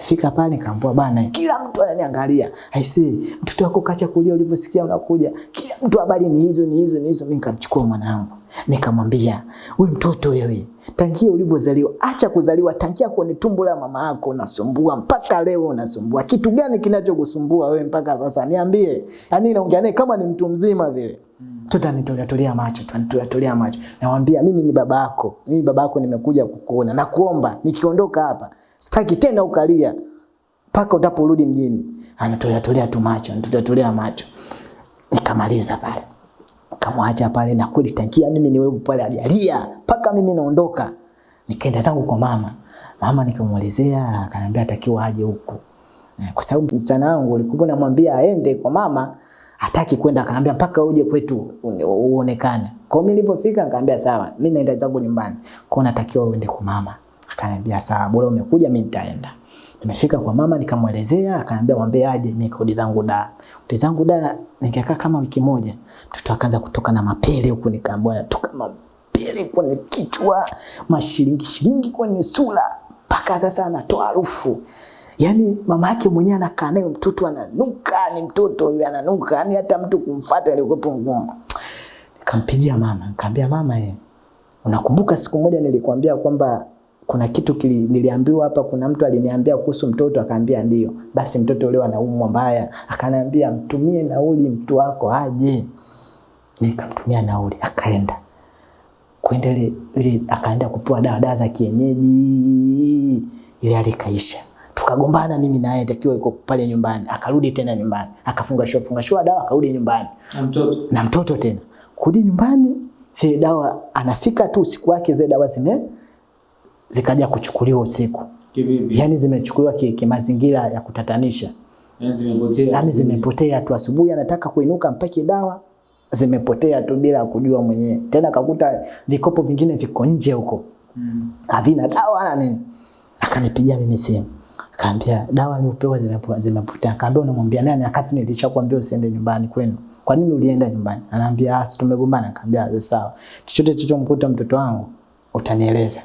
A: Fika pale nikaambiwa bana, kila mtu ananiangalia. Aisee, mtoto wako kaacha kulia ulivyosikia unakuja. Kila mtu habari ni hizo ni hizo ni hizo. Mimi nikamchukua mwanangu. Nikamwambia, "Wewe mtoto wewe, tangia ulivyozaliwa, acha kuzaliwa tangia kwenye tumbo la mama yako unasumbua mpaka leo unasumbua. Kitu gani kinachokusumbua wewe mpaka sasa? Niambie." Yaani naongea naye kama ni mtu mzima vile. Mtoto anitolea tolea macho tu, anitolea tolea macho. Namwambia mimi ni baba yako. Mimi baba yako nimekuja kukuona. Nakuomba nikiondoka hapa, sitaki tena ukalia mpaka utaporudi mjini. Anatolea tolea tu macho, anatolea macho. Nikamaliza pale. Nikamwacha pale na kweli tangia mimi niwepo pale alialia mpaka mimi naondoka. Nikaenda zangu kwa mama. Mama nikamuelezea, akaniambia atakiwa aje huku. Eh, Kwa sababu msichana wangu ulikuwa namwambia aende kwa mama, hataki kwenda, akaambia mpaka uje kwetu uone- uonekane. Kwa mimi nilipofika nikaambia sawa, mimi naenda zangu nyumbani. Kwa hiyo natakiwa uende kwa mama. Akaniambia sawa, bora umekuja mimi nitaenda. Nimefika kwa mama nikamwelezea, akaniambia mwambie aje mimi kodi zangu da. Kodi zangu da nikakaa kama wiki moja. Mtoto akaanza kutoka na mapele huku nikaambia natoka mapele kwenye kichwa, mashilingi shilingi kwenye sura. Mpaka sasa anatoa harufu. Yaani mama yake mwenyewe anakaa naye mtoto ananuka, ni mtoto yule ananuka, yani hata mtu kumfuata ilikuwa ngumu. Nikampigia mama, nikamwambia mama ye, unakumbuka siku moja nilikwambia kwamba kuna kitu kili, niliambiwa hapa, kuna mtu aliniambia kuhusu mtoto, akaambia ndio. Basi mtoto leo anaumwa mbaya, akaniambia mtumie nauli mtu wako aje. Nikamtumia nauli, akaenda kwenda ile akaenda kupewa dawa dawa za kienyeji, ile hali ikaisha. Tukagombana mimi na yeye, takiwa yuko pale nyumbani, akarudi tena nyumbani, akafunga shua funga shua dawa, akarudi nyumbani
B: Na mtoto
A: na mtoto tena kurudi nyumbani, zile dawa anafika tu usiku wake, zile dawa zime zikaja kuchukuliwa usiku,
B: kivipi?
A: yani zimechukuliwa ki- kimazingira ya kutatanisha,
B: Yaani zimepotea.
A: yani zimepotea tu. Asubuhi anataka kuinuka mpake dawa, zimepotea tu bila kujua mwenyewe. Tena akakuta vikopo vingine viko nje huko
B: Mm.
A: havina dawa na nini. Akanipigia mimi simu, akaambia dawa niliyopewa zimepo- zimepotea. Akaambia unamwambia nani wakati nilishakwambia usiende nyumbani kwenu? Kwa nini ulienda nyumbani? Anaambia ah, tumegombana. Kaambia sawa, chochote chochomkuta mtoto wangu utanieleza.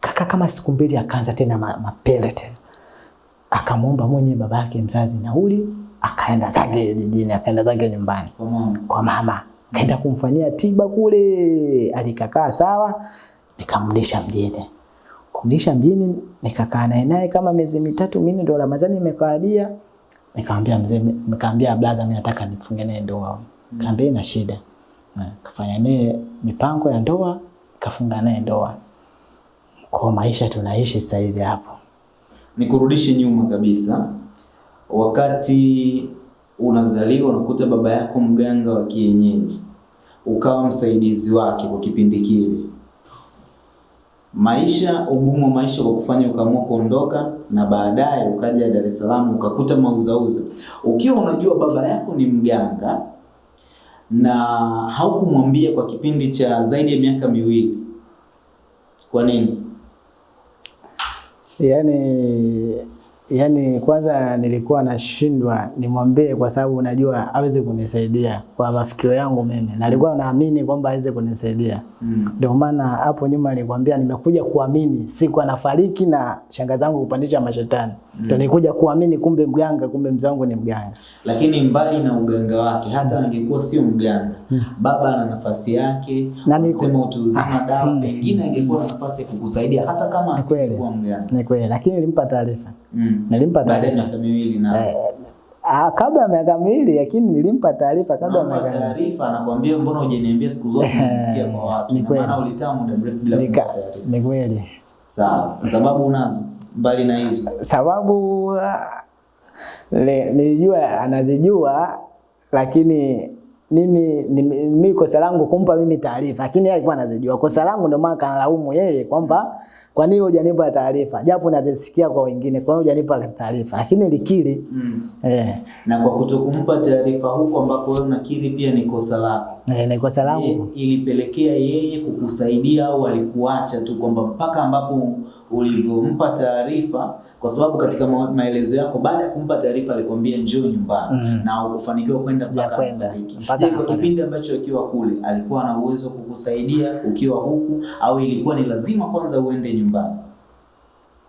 A: Kaka kama siku mbili akaanza tena mapele tena, akamwomba mwenye babake mzazi nauli, akaenda zake jijini, akaenda zake nyumbani
B: Kwa mama.
A: kwa mama kaenda kumfanyia tiba kule, alikakaa sawa, nikamrudisha mjini. Kumrudisha mjini, nikakaa naye naye kama miezi mitatu mimi ndo Ramadhani imekawadia. Nikamwambia mzee, nikamwambia brother, mimi nataka nifunge naye ndoa. Kaambia ina shida. Kafanya naye mipango ya ndoa, kafunga naye ndoa. Kwa maisha tunaishi sasa hivi hapo.
B: Nikurudishe nyuma kabisa, wakati unazaliwa unakuta baba yako mganga wa kienyeji, ukawa msaidizi wake kwa kipindi kile. Maisha, ugumu wa maisha kwa kufanya ukaamua kuondoka, na baadaye ukaja Dar es Salaam ukakuta mauzauza, ukiwa unajua baba yako ni mganga na haukumwambia kwa kipindi cha zaidi ya miaka miwili. Kwa nini?
A: yani yani kwanza nilikuwa nashindwa nimwambie kwa sababu unajua aweze kunisaidia kwa mafikiro yangu mimi, na nilikuwa naamini kwamba aweze kunisaidia. ndio Mm. Maana hapo nyuma nilikwambia nimekuja kuamini, siku anafariki na shanga zangu kupandisha mashetani, ndio nilikuja kuamini, kumbe mganga, kumbe mzangu wangu ni mganga.
B: lakini mbali na uganga wake, hata angekuwa sio mganga, baba ana nafasi yake,
A: Na ni-
B: sema utu uzima dawa,
A: mm.
B: pengine angekuwa na nafasi ya kukusaidia hata kama
A: asikuwa mgeni.
B: asingekuwa.
A: Ni kweli, lakini nilimpa taarifa
B: Mm.
A: Nilimpa
B: baada ya
A: taarifa.
B: miaka miwili na
A: eh, ah, kabla ya miaka miwili, lakini nilimpa taarifa kabla ya miaka miwili.
B: taarifa, anakuambia mbona hujaniambia siku zote nisikie kwa watu,
A: Ni kweli.
B: maana ulikaa muda mrefu bila kumpa taarifa.
A: ni kweli.
B: Sawa, sababu unazo mbali na hizo.
A: sababu ah, le- nilijua anazijua, lakini mimi mimi kosa langu kumpa mimi taarifa, lakini yeye alikuwa anazijua. Kosa langu ndio maana kanalaumu yeye kwamba kwa nini hujanipa taarifa, japo nazisikia kwa wengine, kwa nini hujanipa taarifa, lakini likiri
B: Mm.
A: eh,
B: Na kwa kutokumpa taarifa huko ambako wewe unakiri pia ni kosa lako.
A: eh, ni kosa langu e,
B: ilipelekea yeye kukusaidia au alikuacha tu kwamba mpaka ambapo ulivyompa taarifa? Kwa sababu katika maelezo yako baada ya kumpa taarifa alikwambia njoo nyumbani
A: Mm.
B: na ukufanikiwa kwenda mpaka Je, kwa kipindi ambacho akiwa kule alikuwa na uwezo kukusaidia ukiwa huku au ilikuwa ni lazima kwanza uende nyumbani?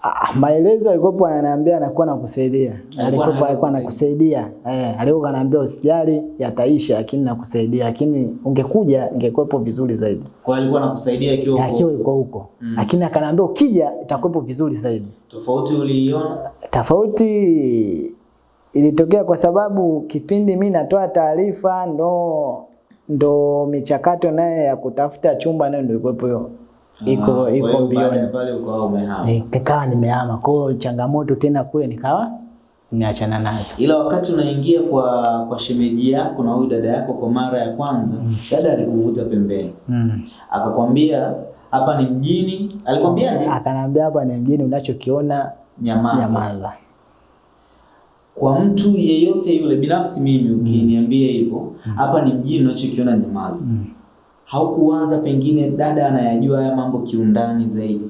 A: Ah, maelezo alikuwa ananiambia anakuwa nakusaidia. Alikuwa alikuwa
B: anakusaidia.
A: nakusaidia. Eh, alikuwa ananiambia usijali yataisha lakini nakusaidia. Lakini ungekuja ingekuwepo vizuri zaidi.
B: Kwa alikuwa anakusaidia akiwa huko.
A: Akiwa yuko huko.
B: Mm.
A: Lakini akaniambia ukija itakuwepo vizuri zaidi.
B: Tofauti uliiona?
A: Tofauti ilitokea kwa sababu kipindi mi natoa taarifa ndo ndo michakato naye ya kutafuta chumba nayo ndo ilikuwepo hiyo. Iko
B: Ah,
A: iko mbioni. Eh, Nikawa nimehama. Kwa hiyo changamoto tena kule nikawa nimeachana nazo.
B: Ila wakati unaingia kwa kwa shemeji yako na huyu dada yako kwa mara ya kwanza, dada alikuvuta pembeni,
A: Mm.
B: akakwambia hapa ni mjini. Alikwambiaje?
A: Akanambia hapa ni mjini, unachokiona
B: Nyamaza.
A: nyamaza.
B: Kwa mtu yeyote yule, binafsi mimi, ukiniambia hivyo, hapa ni mjini, unachokiona nyamaza,
A: Mm.
B: Haukuwaza pengine dada anayajua haya mambo kiundani zaidi?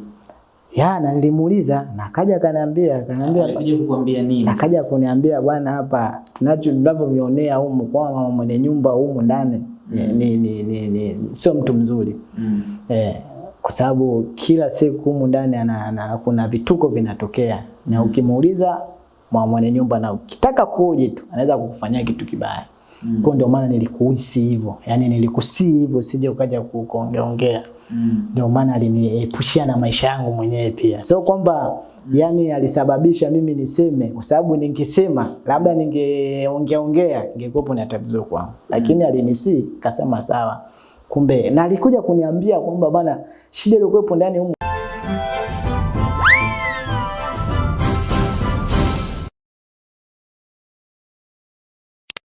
A: Ya, na nilimuuliza na akaja akaniambia, akaniambia
B: Alikuja kukuambia nini?
A: akaja kuniambia bwana, hapa tunacho tunavyovionea humu kwa mama mwenye nyumba humu ndani ni, ni, ni, ni, ni sio mtu mzuri
B: Mm.
A: eh, kwa sababu kila siku humu ndani kuna vituko vinatokea na ukimuuliza mama mwenye nyumba na ukitaka kuoje tu anaweza kukufanyia kitu kibaya. Mm. Kwa ndio maana nilikuhisi hivyo. Yaani nilikusii hivyo sije ukaja kuongeongea. Ndio.
B: Mm.
A: Ndio maana aliniepushia na maisha yangu mwenyewe pia. so kwamba yani alisababisha mimi niseme kwa sababu ningesema labda ningeongeaongea ingekuwa na tatizo kwangu. Lakini alinisii kasema sawa. Kumbe na alikuja kuniambia kwamba bana shida iliyokuwepo ndani humu